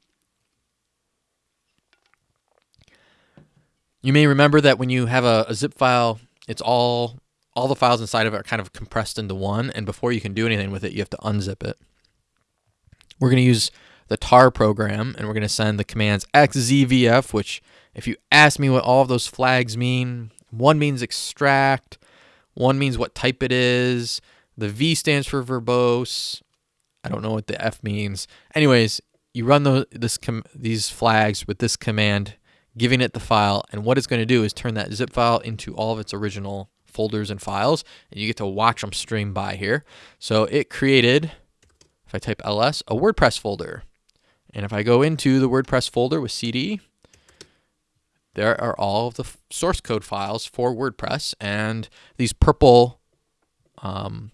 You may remember that when you have a, a zip file, it's all all the files inside of it are kind of compressed into one, and before you can do anything with it, you have to unzip it. We're going to use the tar program and we're going to send the commands xzvf, which if you ask me what all of those flags mean, one means extract, one means what type it is, the V stands for verbose. I don't know what the F means. Anyways, you run the, this these flags with this command, giving it the file, and what it's going to do is turn that zip file into all of its original folders and files, and you get to watch them stream by here. So it created if I type ls, a WordPress folder. And if I go into the WordPress folder with cd, there are all of the source code files for WordPress. And these purple um,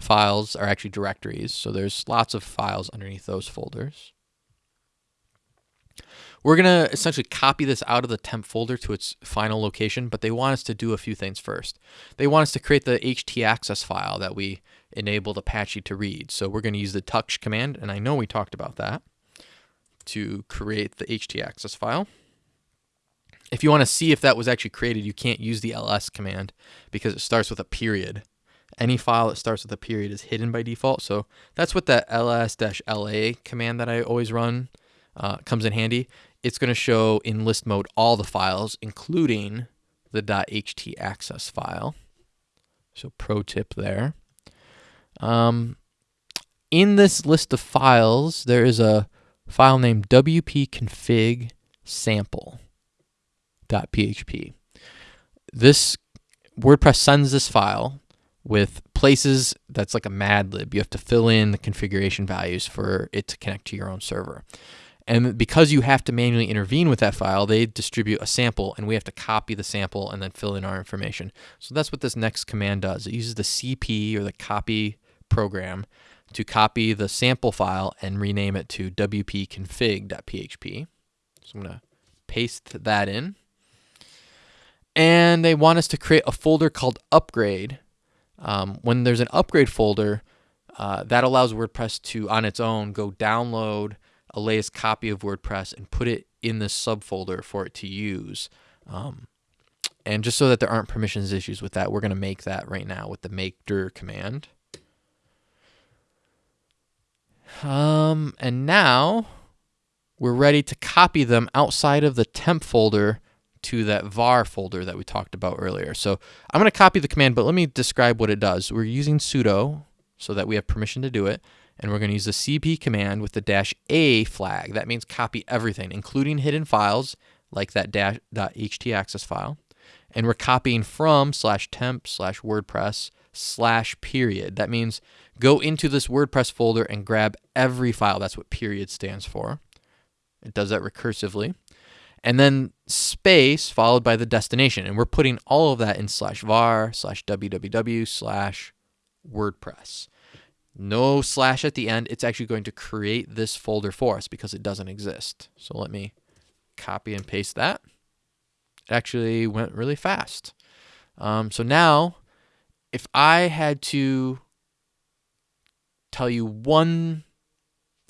files are actually directories. So there's lots of files underneath those folders. We're going to essentially copy this out of the temp folder to its final location, but they want us to do a few things first. They want us to create the htaccess file that we enabled Apache to read. So we're going to use the touch command, and I know we talked about that, to create the htaccess file. If you want to see if that was actually created, you can't use the ls command because it starts with a period. Any file that starts with a period is hidden by default. So that's what that ls-la command that I always run uh, comes in handy. It's going to show in list mode all the files, including the .htaccess file. So pro tip there. Um, in this list of files, there is a file named wp-config sample.php. This WordPress sends this file with places that's like a mad lib. You have to fill in the configuration values for it to connect to your own server. And because you have to manually intervene with that file, they distribute a sample and we have to copy the sample and then fill in our information. So that's what this next command does. It uses the CP or the copy program to copy the sample file and rename it to wp-config.php. So I'm going to paste that in. And they want us to create a folder called upgrade. Um, when there's an upgrade folder, uh, that allows WordPress to, on its own, go download a latest copy of WordPress and put it in this subfolder for it to use. Um, and just so that there aren't permissions issues with that, we're going to make that right now with the make dir command. Um, and now we're ready to copy them outside of the temp folder to that var folder that we talked about earlier. So I'm going to copy the command, but let me describe what it does. We're using sudo so that we have permission to do it. And we're going to use the cp command with the dash a flag. That means copy everything, including hidden files like that dash .htaccess file. And we're copying from slash temp slash WordPress slash period. That means go into this WordPress folder and grab every file. That's what period stands for. It does that recursively. And then space followed by the destination. And we're putting all of that in slash var slash www slash WordPress. No slash at the end. It's actually going to create this folder for us because it doesn't exist. So let me copy and paste that. It actually went really fast. Um, so now, if I had to tell you one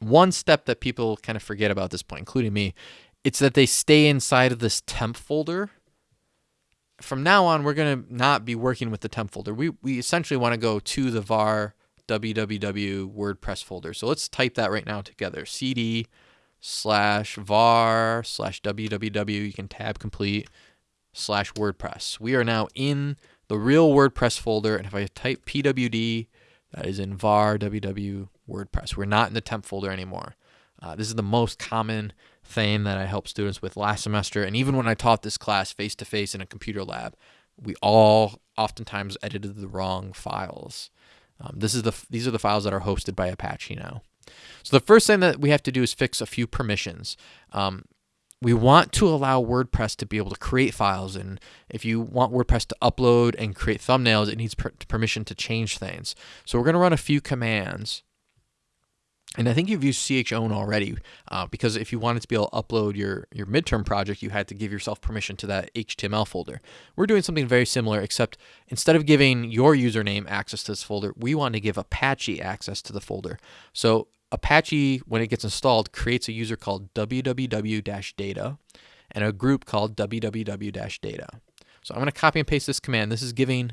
one step that people kind of forget about this point, including me, it's that they stay inside of this temp folder. From now on, we're going to not be working with the temp folder. We, we essentially want to go to the var www WordPress folder. So let's type that right now together. cd slash var slash www. You can tab complete slash WordPress. We are now in the real WordPress folder. And if I type pwd, that is in var www WordPress. We're not in the temp folder anymore. Uh, this is the most common thing that I help students with last semester. And even when I taught this class face to face in a computer lab, we all oftentimes edited the wrong files. Um, this is the these are the files that are hosted by Apache now. So the first thing that we have to do is fix a few permissions. Um, we want to allow WordPress to be able to create files. And if you want WordPress to upload and create thumbnails, it needs per permission to change things. So we're going to run a few commands. And I think you've used chown already uh, because if you wanted to be able to upload your, your midterm project, you had to give yourself permission to that HTML folder. We're doing something very similar, except instead of giving your username access to this folder, we want to give Apache access to the folder. So Apache, when it gets installed, creates a user called www-data and a group called www-data. So I'm going to copy and paste this command. This is giving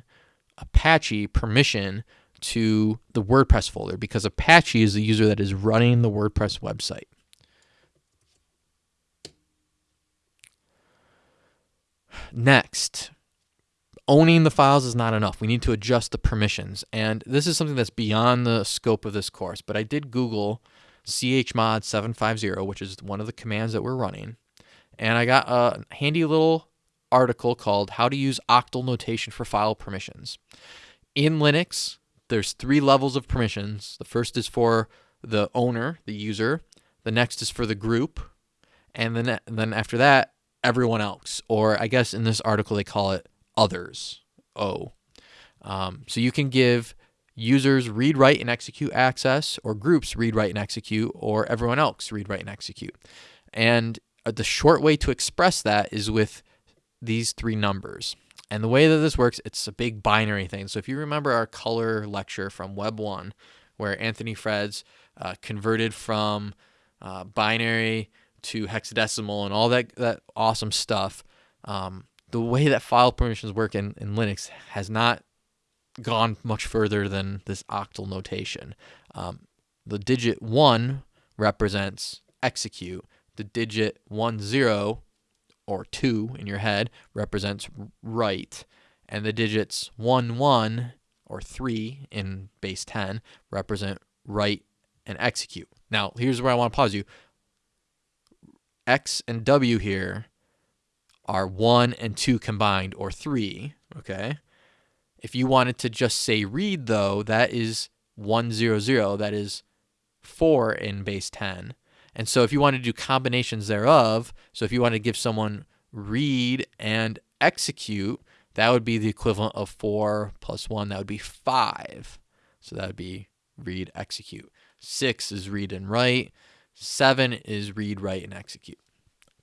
Apache permission to the WordPress folder because Apache is the user that is running the WordPress website. Next, owning the files is not enough. We need to adjust the permissions. And this is something that's beyond the scope of this course, but I did Google chmod 750, which is one of the commands that we're running. And I got a handy little article called How to Use Octal Notation for File Permissions. In Linux, there's three levels of permissions. The first is for the owner, the user. The next is for the group. And then, then after that, everyone else. Or I guess in this article, they call it others. O. Um, so you can give users read, write, and execute access, or groups read, write, and execute, or everyone else read, write, and execute. And uh, the short way to express that is with these three numbers. And the way that this works, it's a big binary thing. So if you remember our color lecture from Web 1, where Anthony Freds uh, converted from uh, binary to hexadecimal and all that, that awesome stuff, um, the way that file permissions work in, in Linux has not gone much further than this octal notation. Um, the digit 1 represents execute. The digit 1, 0 or 2 in your head represents write, and the digits 1, 1 or 3 in base 10 represent write and execute. Now, here's where I want to pause you. X and W here are 1 and 2 combined, or 3, okay? If you wanted to just say read, though, that is 100, that is 4 in base 10. And so if you want to do combinations thereof, so if you want to give someone read and execute, that would be the equivalent of 4 plus 1, that would be 5. So that would be read, execute. 6 is read and write. 7 is read, write, and execute.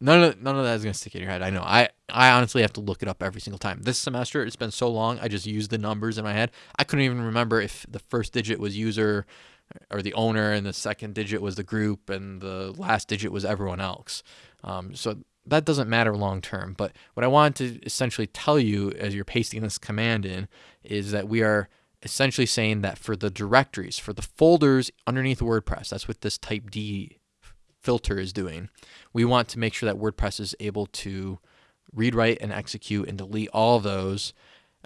None of none of that is gonna stick in your head. I know. I I honestly have to look it up every single time. This semester, it's been so long. I just used the numbers in my head. I couldn't even remember if the first digit was user or the owner, and the second digit was the group, and the last digit was everyone else. Um, so that doesn't matter long term. But what I wanted to essentially tell you as you're pasting this command in is that we are essentially saying that for the directories, for the folders underneath WordPress, that's what this type D filter is doing. We want to make sure that WordPress is able to read, write, and execute and delete all those.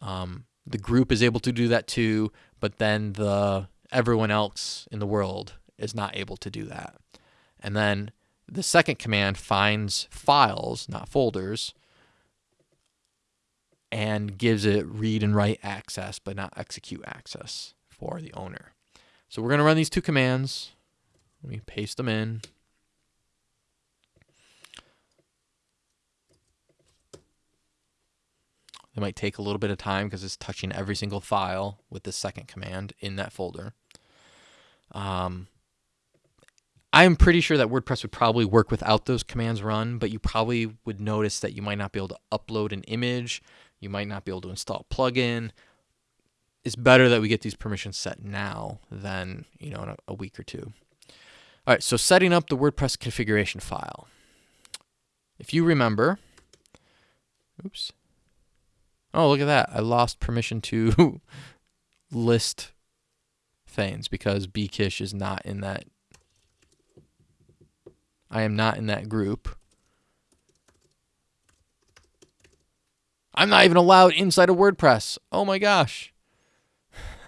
Um, the group is able to do that too, but then the everyone else in the world is not able to do that. And then the second command finds files, not folders, and gives it read and write access, but not execute access for the owner. So we're going to run these two commands. Let me paste them in. It might take a little bit of time because it's touching every single file with the second command in that folder. Um, I'm pretty sure that WordPress would probably work without those commands run, but you probably would notice that you might not be able to upload an image. You might not be able to install a plugin. It's better that we get these permissions set now than, you know, in a, a week or two. All right, so setting up the WordPress configuration file. If you remember, oops, Oh, look at that. I lost permission to list things because bkish is not in that. I am not in that group. I'm not even allowed inside of WordPress. Oh my gosh.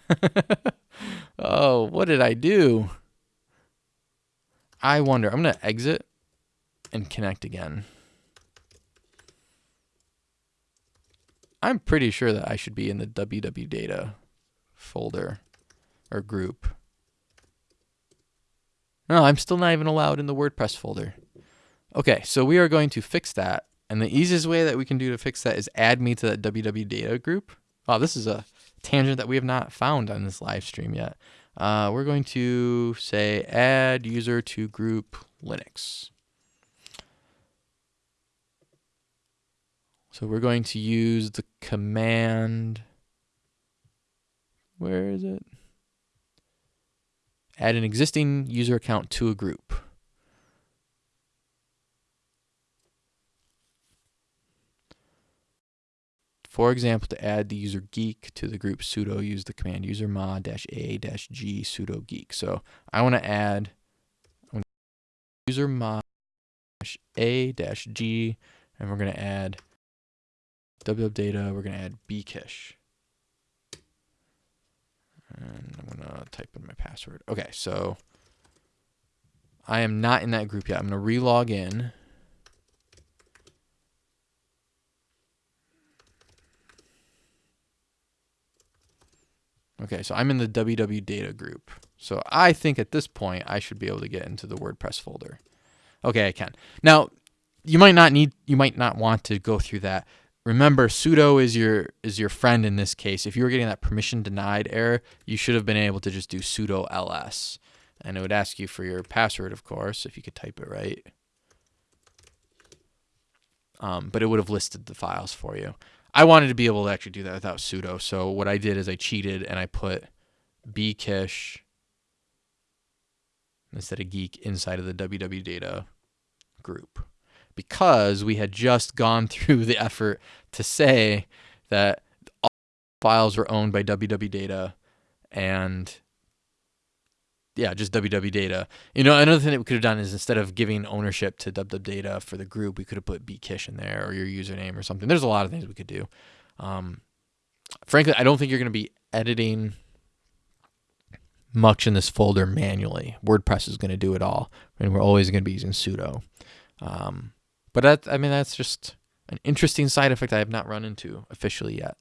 oh, what did I do? I wonder. I'm going to exit and connect again. I'm pretty sure that I should be in the www data folder or group. No, I'm still not even allowed in the WordPress folder. Okay, so we are going to fix that. And the easiest way that we can do to fix that is add me to that www data group. Wow, this is a tangent that we have not found on this live stream yet. Uh, we're going to say add user to group Linux. So we're going to use the command. Where is it? Add an existing user account to a group. For example, to add the user geek to the group sudo, use the command user mod a g sudo geek. So I want to add user mod a g, and we're going to add www data, uh, we're going to add bkish. And type in my password. Okay, so I am not in that group yet. I'm going to relog in. Okay, so I'm in the WW data group. So I think at this point I should be able to get into the WordPress folder. Okay, I can. Now, you might not need you might not want to go through that remember sudo is your is your friend in this case. If you were getting that permission denied error, you should have been able to just do sudo ls. And it would ask you for your password, of course, if you could type it right. Um, but it would have listed the files for you. I wanted to be able to actually do that without sudo. So what I did is I cheated and I put bkish instead of geek inside of the www data group because we had just gone through the effort to say that all files were owned by www data and yeah, just www data. You know, another thing that we could have done is instead of giving ownership to www data for the group, we could have put bkish in there or your username or something. There's a lot of things we could do. Um, frankly, I don't think you're going to be editing much in this folder manually. WordPress is going to do it all, and we're always going to be using sudo. Um, but that, I mean, that's just an interesting side effect I have not run into officially yet.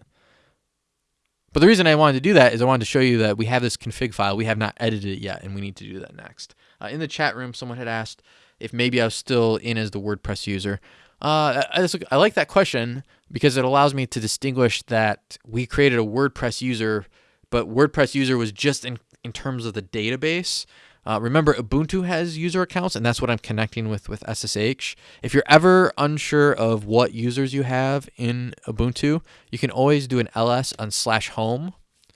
But the reason I wanted to do that is I wanted to show you that we have this config file. We have not edited it yet, and we need to do that next. Uh, in the chat room, someone had asked if maybe I was still in as the WordPress user. Uh, I, I like that question because it allows me to distinguish that we created a WordPress user, but WordPress user was just in, in terms of the database. Uh, remember, Ubuntu has user accounts, and that's what I'm connecting with with SSH. If you're ever unsure of what users you have in Ubuntu, you can always do an ls on slash home.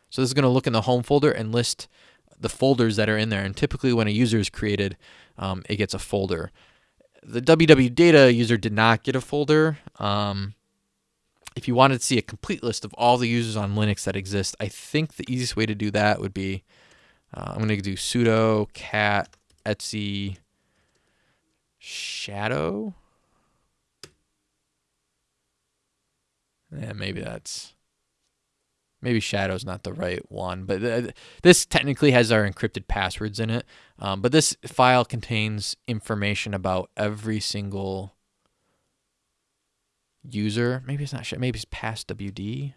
So this is going to look in the home folder and list the folders that are in there. And typically when a user is created, um, it gets a folder. The www data user did not get a folder. Um, if you wanted to see a complete list of all the users on Linux that exist, I think the easiest way to do that would be uh, I'm going to do sudo cat etsy shadow. Yeah, maybe that's maybe shadow's not the right one, but th this technically has our encrypted passwords in it. Um, but this file contains information about every single user. Maybe it's not. Maybe it's past WD.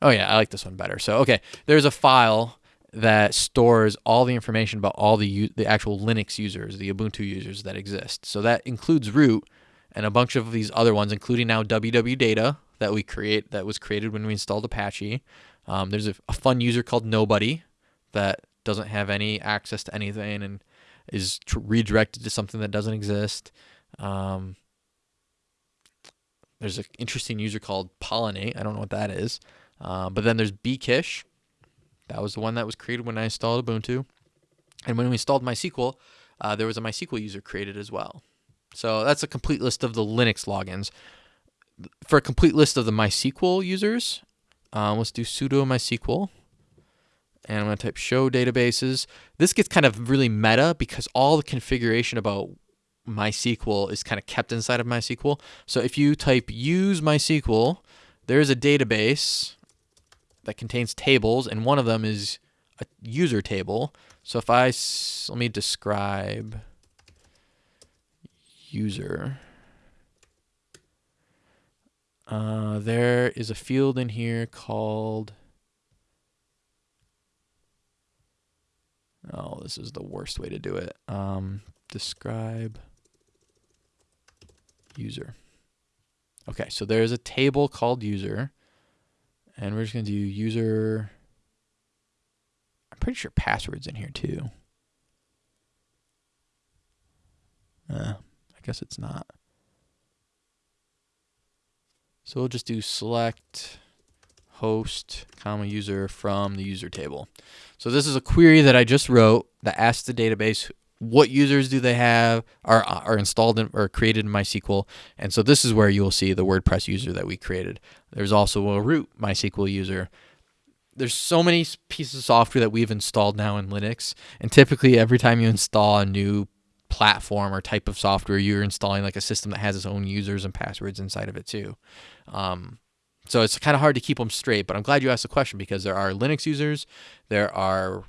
Oh yeah, I like this one better. So okay, there's a file that stores all the information about all the the actual Linux users, the Ubuntu users that exist. So that includes root and a bunch of these other ones, including now www data that we create that was created when we installed Apache. Um, there's a, a, fun user called nobody that doesn't have any access to anything and is redirected to something that doesn't exist. Um, there's an interesting user called pollinate. I don't know what that is. Uh, but then there's bkish. That was the one that was created when I installed Ubuntu. And when we installed MySQL, uh, there was a MySQL user created as well. So that's a complete list of the Linux logins. For a complete list of the MySQL users, um, let's do sudo MySQL. And I'm going to type show databases. This gets kind of really meta because all the configuration about MySQL is kind of kept inside of MySQL. So if you type use MySQL, there's a database that contains tables, and one of them is a user table. So if I, let me describe user. Uh, there is a field in here called, oh, this is the worst way to do it. Um, describe user. Okay, so there's a table called user. And we're just going to do user. I'm pretty sure passwords in here too. Uh, I guess it's not. So we'll just do select host comma user from the user table. So this is a query that I just wrote that asks the database what users do they have are are installed in, or created in MySQL. And so this is where you will see the WordPress user that we created. There's also a root MySQL user. There's so many pieces of software that we've installed now in Linux, and typically every time you install a new platform or type of software, you're installing like a system that has its own users and passwords inside of it too. Um, so it's kind of hard to keep them straight, but I'm glad you asked the question because there are Linux users, there are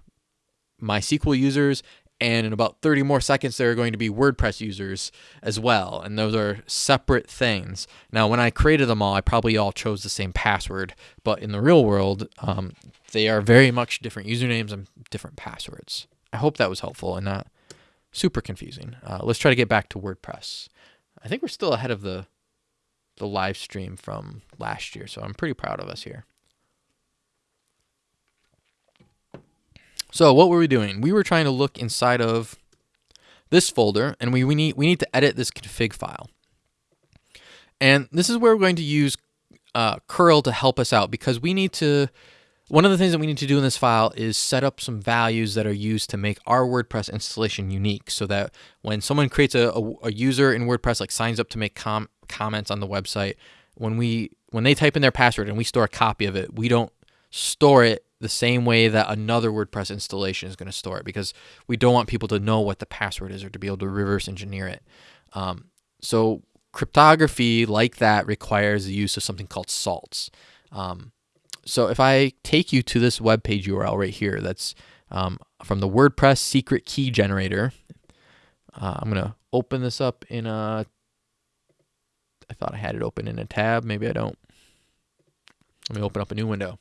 MySQL users, and in about 30 more seconds there are going to be WordPress users as well and those are separate things. Now when I created them all I probably all chose the same password but in the real world um, they are very much different usernames and different passwords. I hope that was helpful and not super confusing. Uh, let's try to get back to WordPress. I think we're still ahead of the the live stream from last year so I'm pretty proud of us here So what were we doing? We were trying to look inside of this folder and we, we, need, we need to edit this config file. And this is where we're going to use uh, curl to help us out because we need to, one of the things that we need to do in this file is set up some values that are used to make our WordPress installation unique so that when someone creates a, a, a user in WordPress, like signs up to make com comments on the website, when we when they type in their password and we store a copy of it, we don't store it the same way that another WordPress installation is going to store it because we don't want people to know what the password is or to be able to reverse engineer it. Um, so cryptography like that requires the use of something called salts. Um, so if I take you to this web page URL right here, that's um, from the WordPress secret key generator. Uh, I'm gonna open this up in a. I thought I had it open in a tab. Maybe I don't. Let me open up a new window.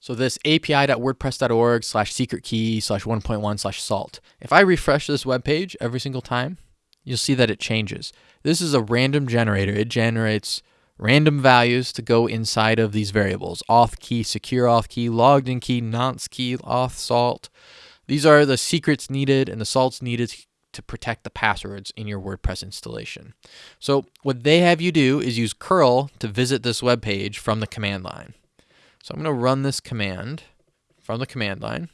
So this api.wordpress.org slash secret key slash 1.1 slash salt. If I refresh this web page every single time, you'll see that it changes. This is a random generator. It generates random values to go inside of these variables. Auth key, secure auth key, logged in key, nonce key, auth salt. These are the secrets needed and the salts needed to protect the passwords in your WordPress installation. So what they have you do is use curl to visit this web page from the command line. So I'm going to run this command from the command line.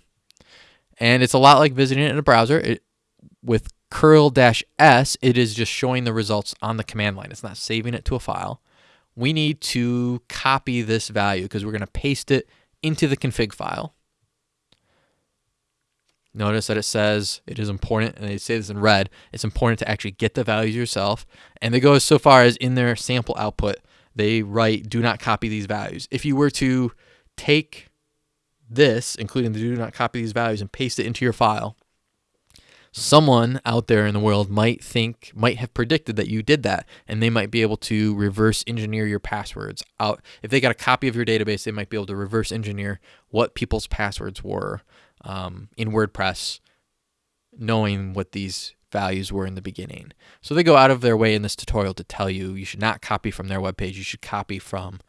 And it's a lot like visiting it in a browser. It, with curl-s, it is just showing the results on the command line. It's not saving it to a file. We need to copy this value because we're going to paste it into the config file. Notice that it says it is important, and they say this in red, it's important to actually get the values yourself. And they go so far as in their sample output, they write do not copy these values. If you were to take this, including the do not copy these values, and paste it into your file, someone out there in the world might think, might have predicted that you did that, and they might be able to reverse engineer your passwords out. If they got a copy of your database, they might be able to reverse engineer what people's passwords were um, in WordPress, knowing what these values were in the beginning. So they go out of their way in this tutorial to tell you you should not copy from their webpage. You should copy from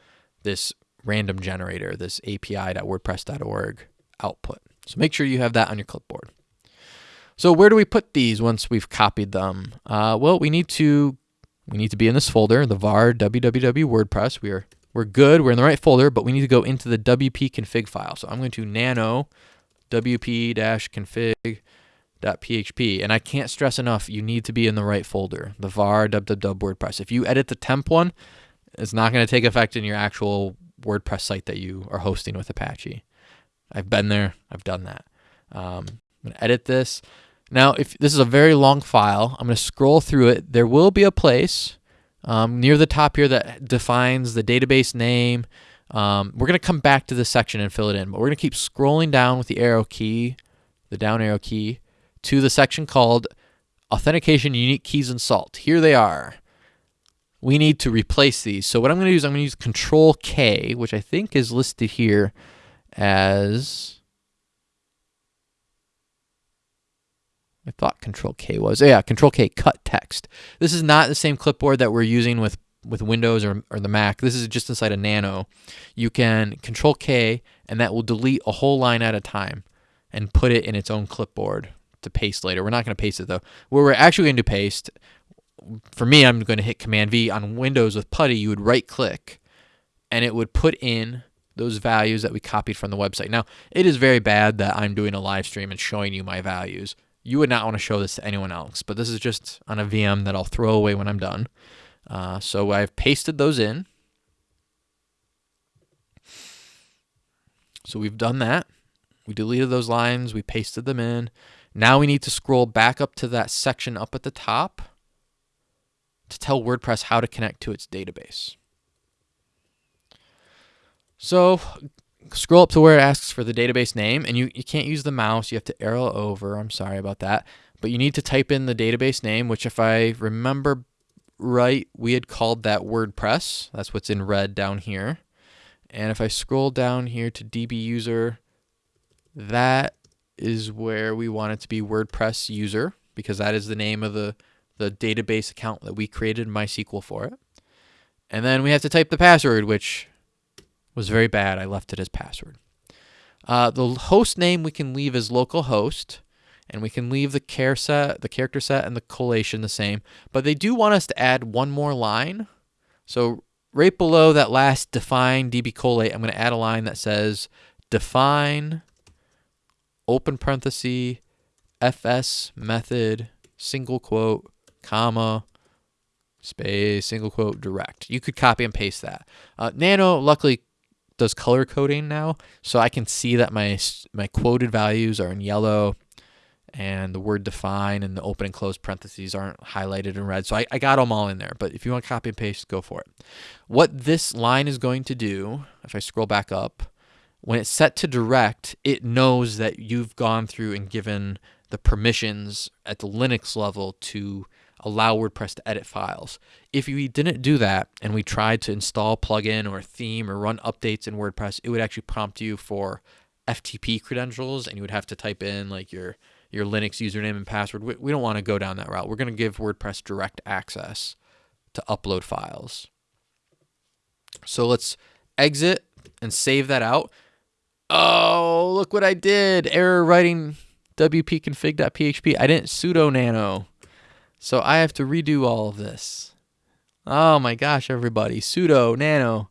this random generator, this api.wordpress.org output. So make sure you have that on your clipboard. So where do we put these once we've copied them? Uh, well, we need to we need to be in this folder, the var www WordPress. We are we're good. We're in the right folder, but we need to go into the wp config file. So I'm going to nano wp-config .php. And I can't stress enough, you need to be in the right folder, the var www WordPress. If you edit the temp one, it's not going to take effect in your actual WordPress site that you are hosting with Apache. I've been there. I've done that. Um, I'm going to edit this. Now, if this is a very long file, I'm going to scroll through it. There will be a place um, near the top here that defines the database name. Um, we're going to come back to this section and fill it in, but we're going to keep scrolling down with the arrow key, the down arrow key, to the section called Authentication Unique Keys and Salt. Here they are. We need to replace these. So what I'm going to do is I'm going to use Control K, which I think is listed here as I thought Control K was. Yeah, Control K cut text. This is not the same clipboard that we're using with with Windows or, or the Mac. This is just inside a Nano. You can Control K and that will delete a whole line at a time and put it in its own clipboard to paste later. We're not going to paste it though. Where we're actually going to paste, for me, I'm going to hit Command V on Windows with PuTTY. You would right click, and it would put in those values that we copied from the website. Now, it is very bad that I'm doing a live stream and showing you my values. You would not want to show this to anyone else, but this is just on a VM that I'll throw away when I'm done. Uh, so I've pasted those in. So we've done that. We deleted those lines, we pasted them in. Now we need to scroll back up to that section up at the top to tell WordPress how to connect to its database. So scroll up to where it asks for the database name and you, you can't use the mouse. You have to arrow over. I'm sorry about that. But you need to type in the database name, which if I remember right, we had called that WordPress. That's what's in red down here. And if I scroll down here to DB user, that is where we want it to be WordPress user because that is the name of the, the database account that we created MySQL for it. And then we have to type the password, which was very bad. I left it as password. Uh, the host name we can leave as localhost, and we can leave the char set, the character set, and the collation the same. But they do want us to add one more line. So right below that last define db collate, I'm going to add a line that says define open parenthesis, fs method, single quote, comma, space, single quote, direct. You could copy and paste that. Uh, Nano luckily does color coding now, so I can see that my my quoted values are in yellow and the word define and the open and close parentheses aren't highlighted in red. So I, I got them all in there, but if you want to copy and paste, go for it. What this line is going to do, if I scroll back up, when it's set to direct, it knows that you've gone through and given the permissions at the Linux level to allow WordPress to edit files. If we didn't do that and we tried to install a plugin or theme or run updates in WordPress, it would actually prompt you for FTP credentials and you would have to type in like your your Linux username and password. We, we don't want to go down that route. We're going to give WordPress direct access to upload files. So let's exit and save that out. Oh, look what I did. Error writing wp-config.php. I didn't sudo nano. So I have to redo all of this. Oh my gosh, everybody. Sudo nano.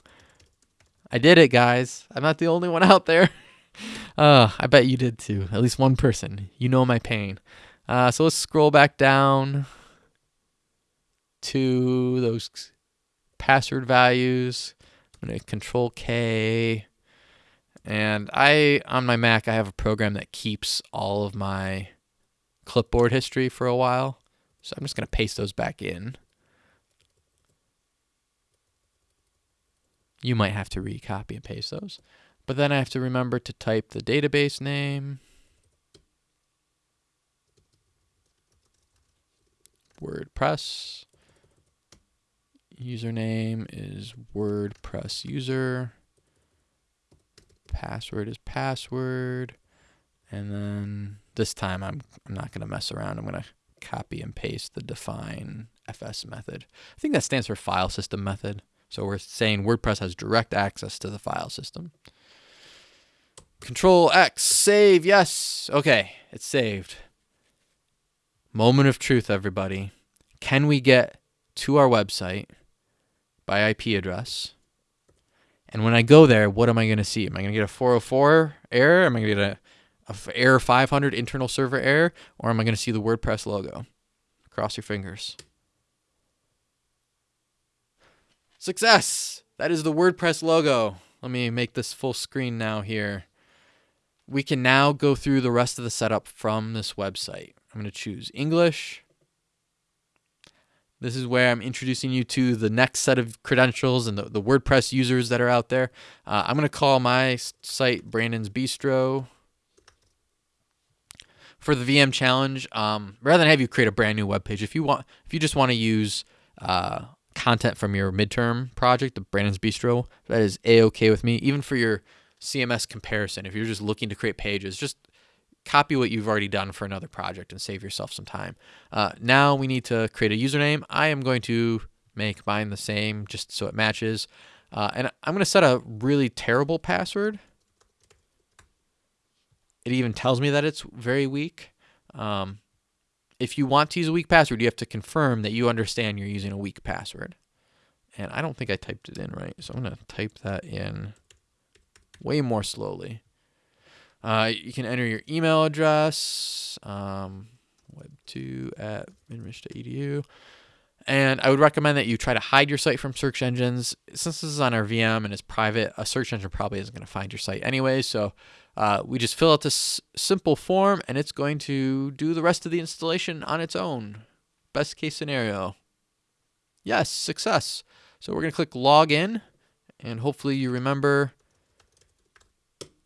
I did it, guys. I'm not the only one out there. uh, I bet you did too. At least one person. You know my pain. Uh, so let's scroll back down to those password values. I'm going to control K. And I, on my Mac, I have a program that keeps all of my clipboard history for a while. So I'm just going to paste those back in. You might have to recopy and paste those. But then I have to remember to type the database name. WordPress. Username is WordPress user. Password is password. And then this time I'm, I'm not going to mess around. I'm going to copy and paste the define fs method. I think that stands for file system method. So we're saying WordPress has direct access to the file system. Control X, save, yes. Okay, it's saved. Moment of truth, everybody. Can we get to our website by IP address? And when I go there, what am I going to see? Am I going to get a 404 error? Am I going to get a, a error 500 internal server error? Or am I going to see the WordPress logo? Cross your fingers. Success! That is the WordPress logo. Let me make this full screen now here. We can now go through the rest of the setup from this website. I'm going to choose English. This is where I'm introducing you to the next set of credentials and the, the WordPress users that are out there. Uh, I'm going to call my site Brandon's Bistro. For the VM challenge, um, rather than have you create a brand new web page, if you want, if you just want to use uh, content from your midterm project, the Brandon's Bistro, that is a okay with me. Even for your CMS comparison, if you're just looking to create pages, just copy what you've already done for another project and save yourself some time. Uh, now we need to create a username. I am going to make mine the same just so it matches. Uh, and I'm going to set a really terrible password. It even tells me that it's very weak. Um, if you want to use a weak password, you have to confirm that you understand you're using a weak password. And I don't think I typed it in right, so I'm going to type that in way more slowly. Uh, you can enter your email address, um, web2 at minrich.edu. And I would recommend that you try to hide your site from search engines. Since this is on our VM and it's private, a search engine probably isn't going to find your site anyway. So uh, we just fill out this simple form and it's going to do the rest of the installation on its own. Best case scenario. Yes, success. So we're going to click login and hopefully you remember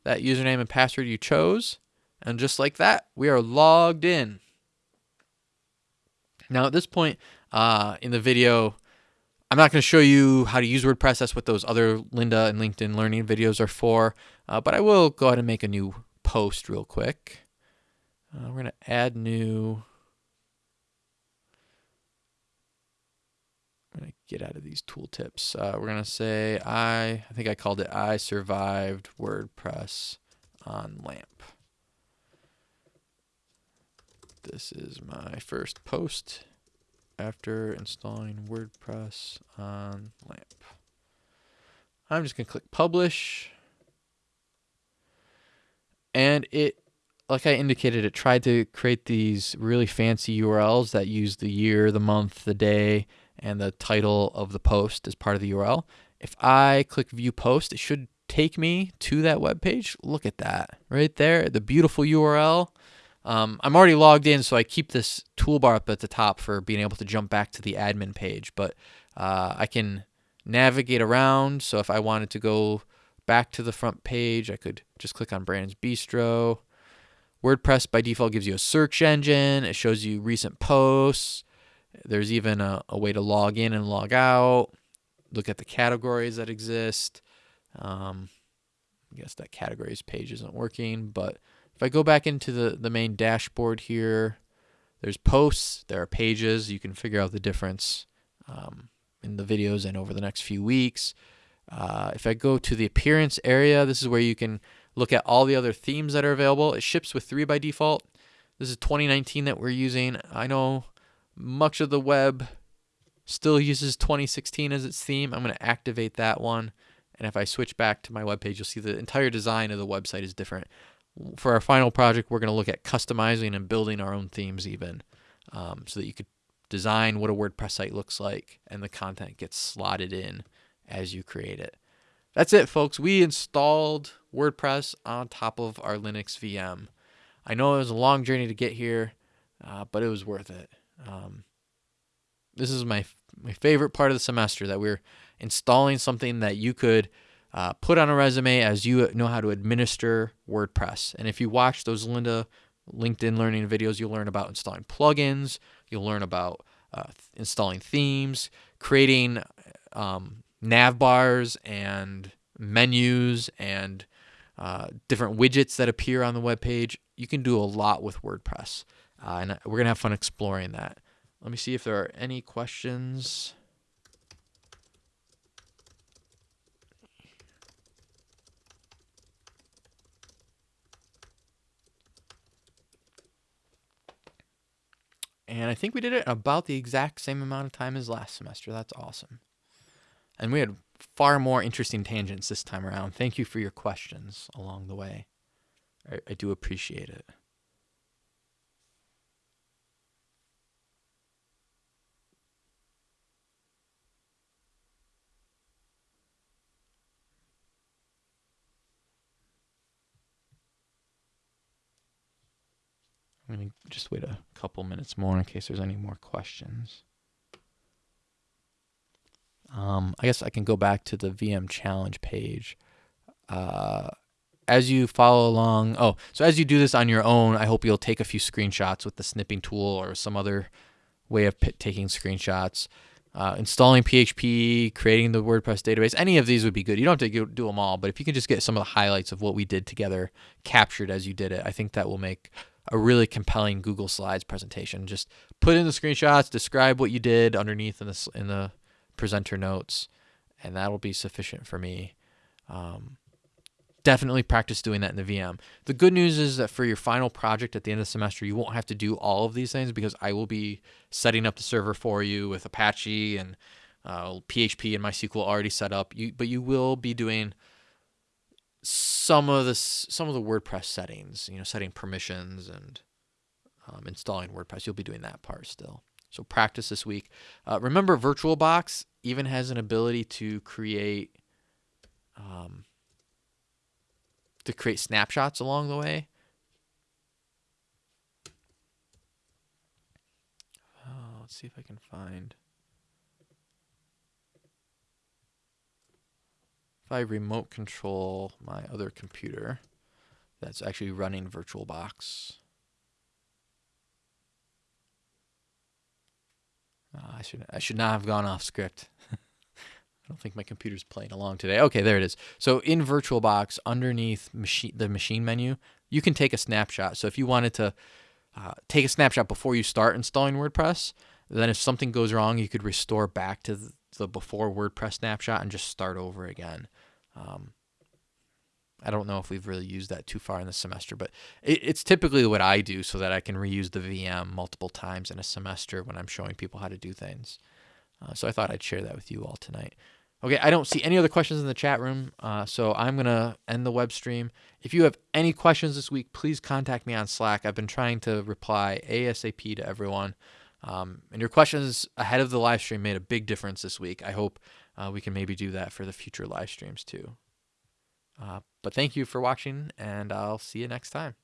that username and password you chose. And just like that, we are logged in. Now at this point uh, in the video, I'm not going to show you how to use WordPress. That's what those other Lynda and LinkedIn learning videos are for. Uh, but I will go ahead and make a new post real quick. Uh, we're going to add new I'm going to get out of these tooltips. Uh, we're going to say, I, I think I called it, I survived WordPress on LAMP. This is my first post after installing WordPress on LAMP. I'm just going to click publish. And it, like I indicated, it tried to create these really fancy URLs that use the year, the month, the day, and the title of the post as part of the URL. If I click view post, it should take me to that web page. Look at that right there, the beautiful URL. Um, I'm already logged in, so I keep this toolbar up at the top for being able to jump back to the admin page. But uh, I can navigate around. So if I wanted to go back to the front page, I could just click on Brandon's Bistro. WordPress by default gives you a search engine. It shows you recent posts. There's even a, a way to log in and log out. Look at the categories that exist. Um, I guess that categories page isn't working, but if I go back into the, the main dashboard here, there's posts, there are pages. You can figure out the difference um, in the videos and over the next few weeks. Uh, if I go to the appearance area, this is where you can look at all the other themes that are available. It ships with three by default. This is 2019 that we're using. I know much of the web still uses 2016 as its theme. I'm going to activate that one. And if I switch back to my web page, you'll see the entire design of the website is different. For our final project, we're going to look at customizing and building our own themes even um, so that you could design what a WordPress site looks like and the content gets slotted in as you create it. That's it, folks. We installed WordPress on top of our Linux VM. I know it was a long journey to get here, uh, but it was worth it. Um, this is my my favorite part of the semester that we're installing something that you could uh, put on a resume as you know how to administer WordPress. And if you watch those Lynda LinkedIn learning videos, you'll learn about installing plugins. You'll learn about uh, installing themes, creating um, nav bars and menus and uh, different widgets that appear on the web page. You can do a lot with WordPress, uh, and we're gonna have fun exploring that. Let me see if there are any questions. And I think we did it in about the exact same amount of time as last semester. That's awesome. And we had far more interesting tangents this time around. Thank you for your questions along the way. I, I do appreciate it. Going to just wait a couple minutes more in case there's any more questions. Um, I guess I can go back to the VM challenge page. Uh, as you follow along, oh, so as you do this on your own, I hope you'll take a few screenshots with the snipping tool or some other way of taking screenshots. Uh, installing PHP, creating the WordPress database, any of these would be good. You don't have to do them all, but if you can just get some of the highlights of what we did together captured as you did it, I think that will make a really compelling Google Slides presentation. Just put in the screenshots, describe what you did underneath in the in the presenter notes, and that'll be sufficient for me. Um, definitely practice doing that in the VM. The good news is that for your final project at the end of the semester, you won't have to do all of these things because I will be setting up the server for you with Apache and uh, PHP and MySQL already set up. You, but you will be doing some of the some of the WordPress settings. You know, setting permissions and um, installing WordPress. You'll be doing that part still. So practice this week. Uh, remember, VirtualBox even has an ability to create um, to create snapshots along the way. Oh, let's see if I can find. If I remote control my other computer that's actually running VirtualBox. Uh, I should I should not have gone off script. I don't think my computer's playing along today. Okay, there it is. So in VirtualBox, underneath machine the machine menu, you can take a snapshot. So if you wanted to uh, take a snapshot before you start installing WordPress, then if something goes wrong, you could restore back to the before WordPress snapshot and just start over again. Um, I don't know if we've really used that too far in the semester, but it, it's typically what I do so that I can reuse the VM multiple times in a semester when I'm showing people how to do things. Uh, so I thought I'd share that with you all tonight. Okay, I don't see any other questions in the chat room, uh, so I'm going to end the web stream. If you have any questions this week, please contact me on Slack. I've been trying to reply ASAP to everyone. Um, and your questions ahead of the live stream made a big difference this week. I hope uh, we can maybe do that for the future live streams too. Uh, but thank you for watching, and I'll see you next time.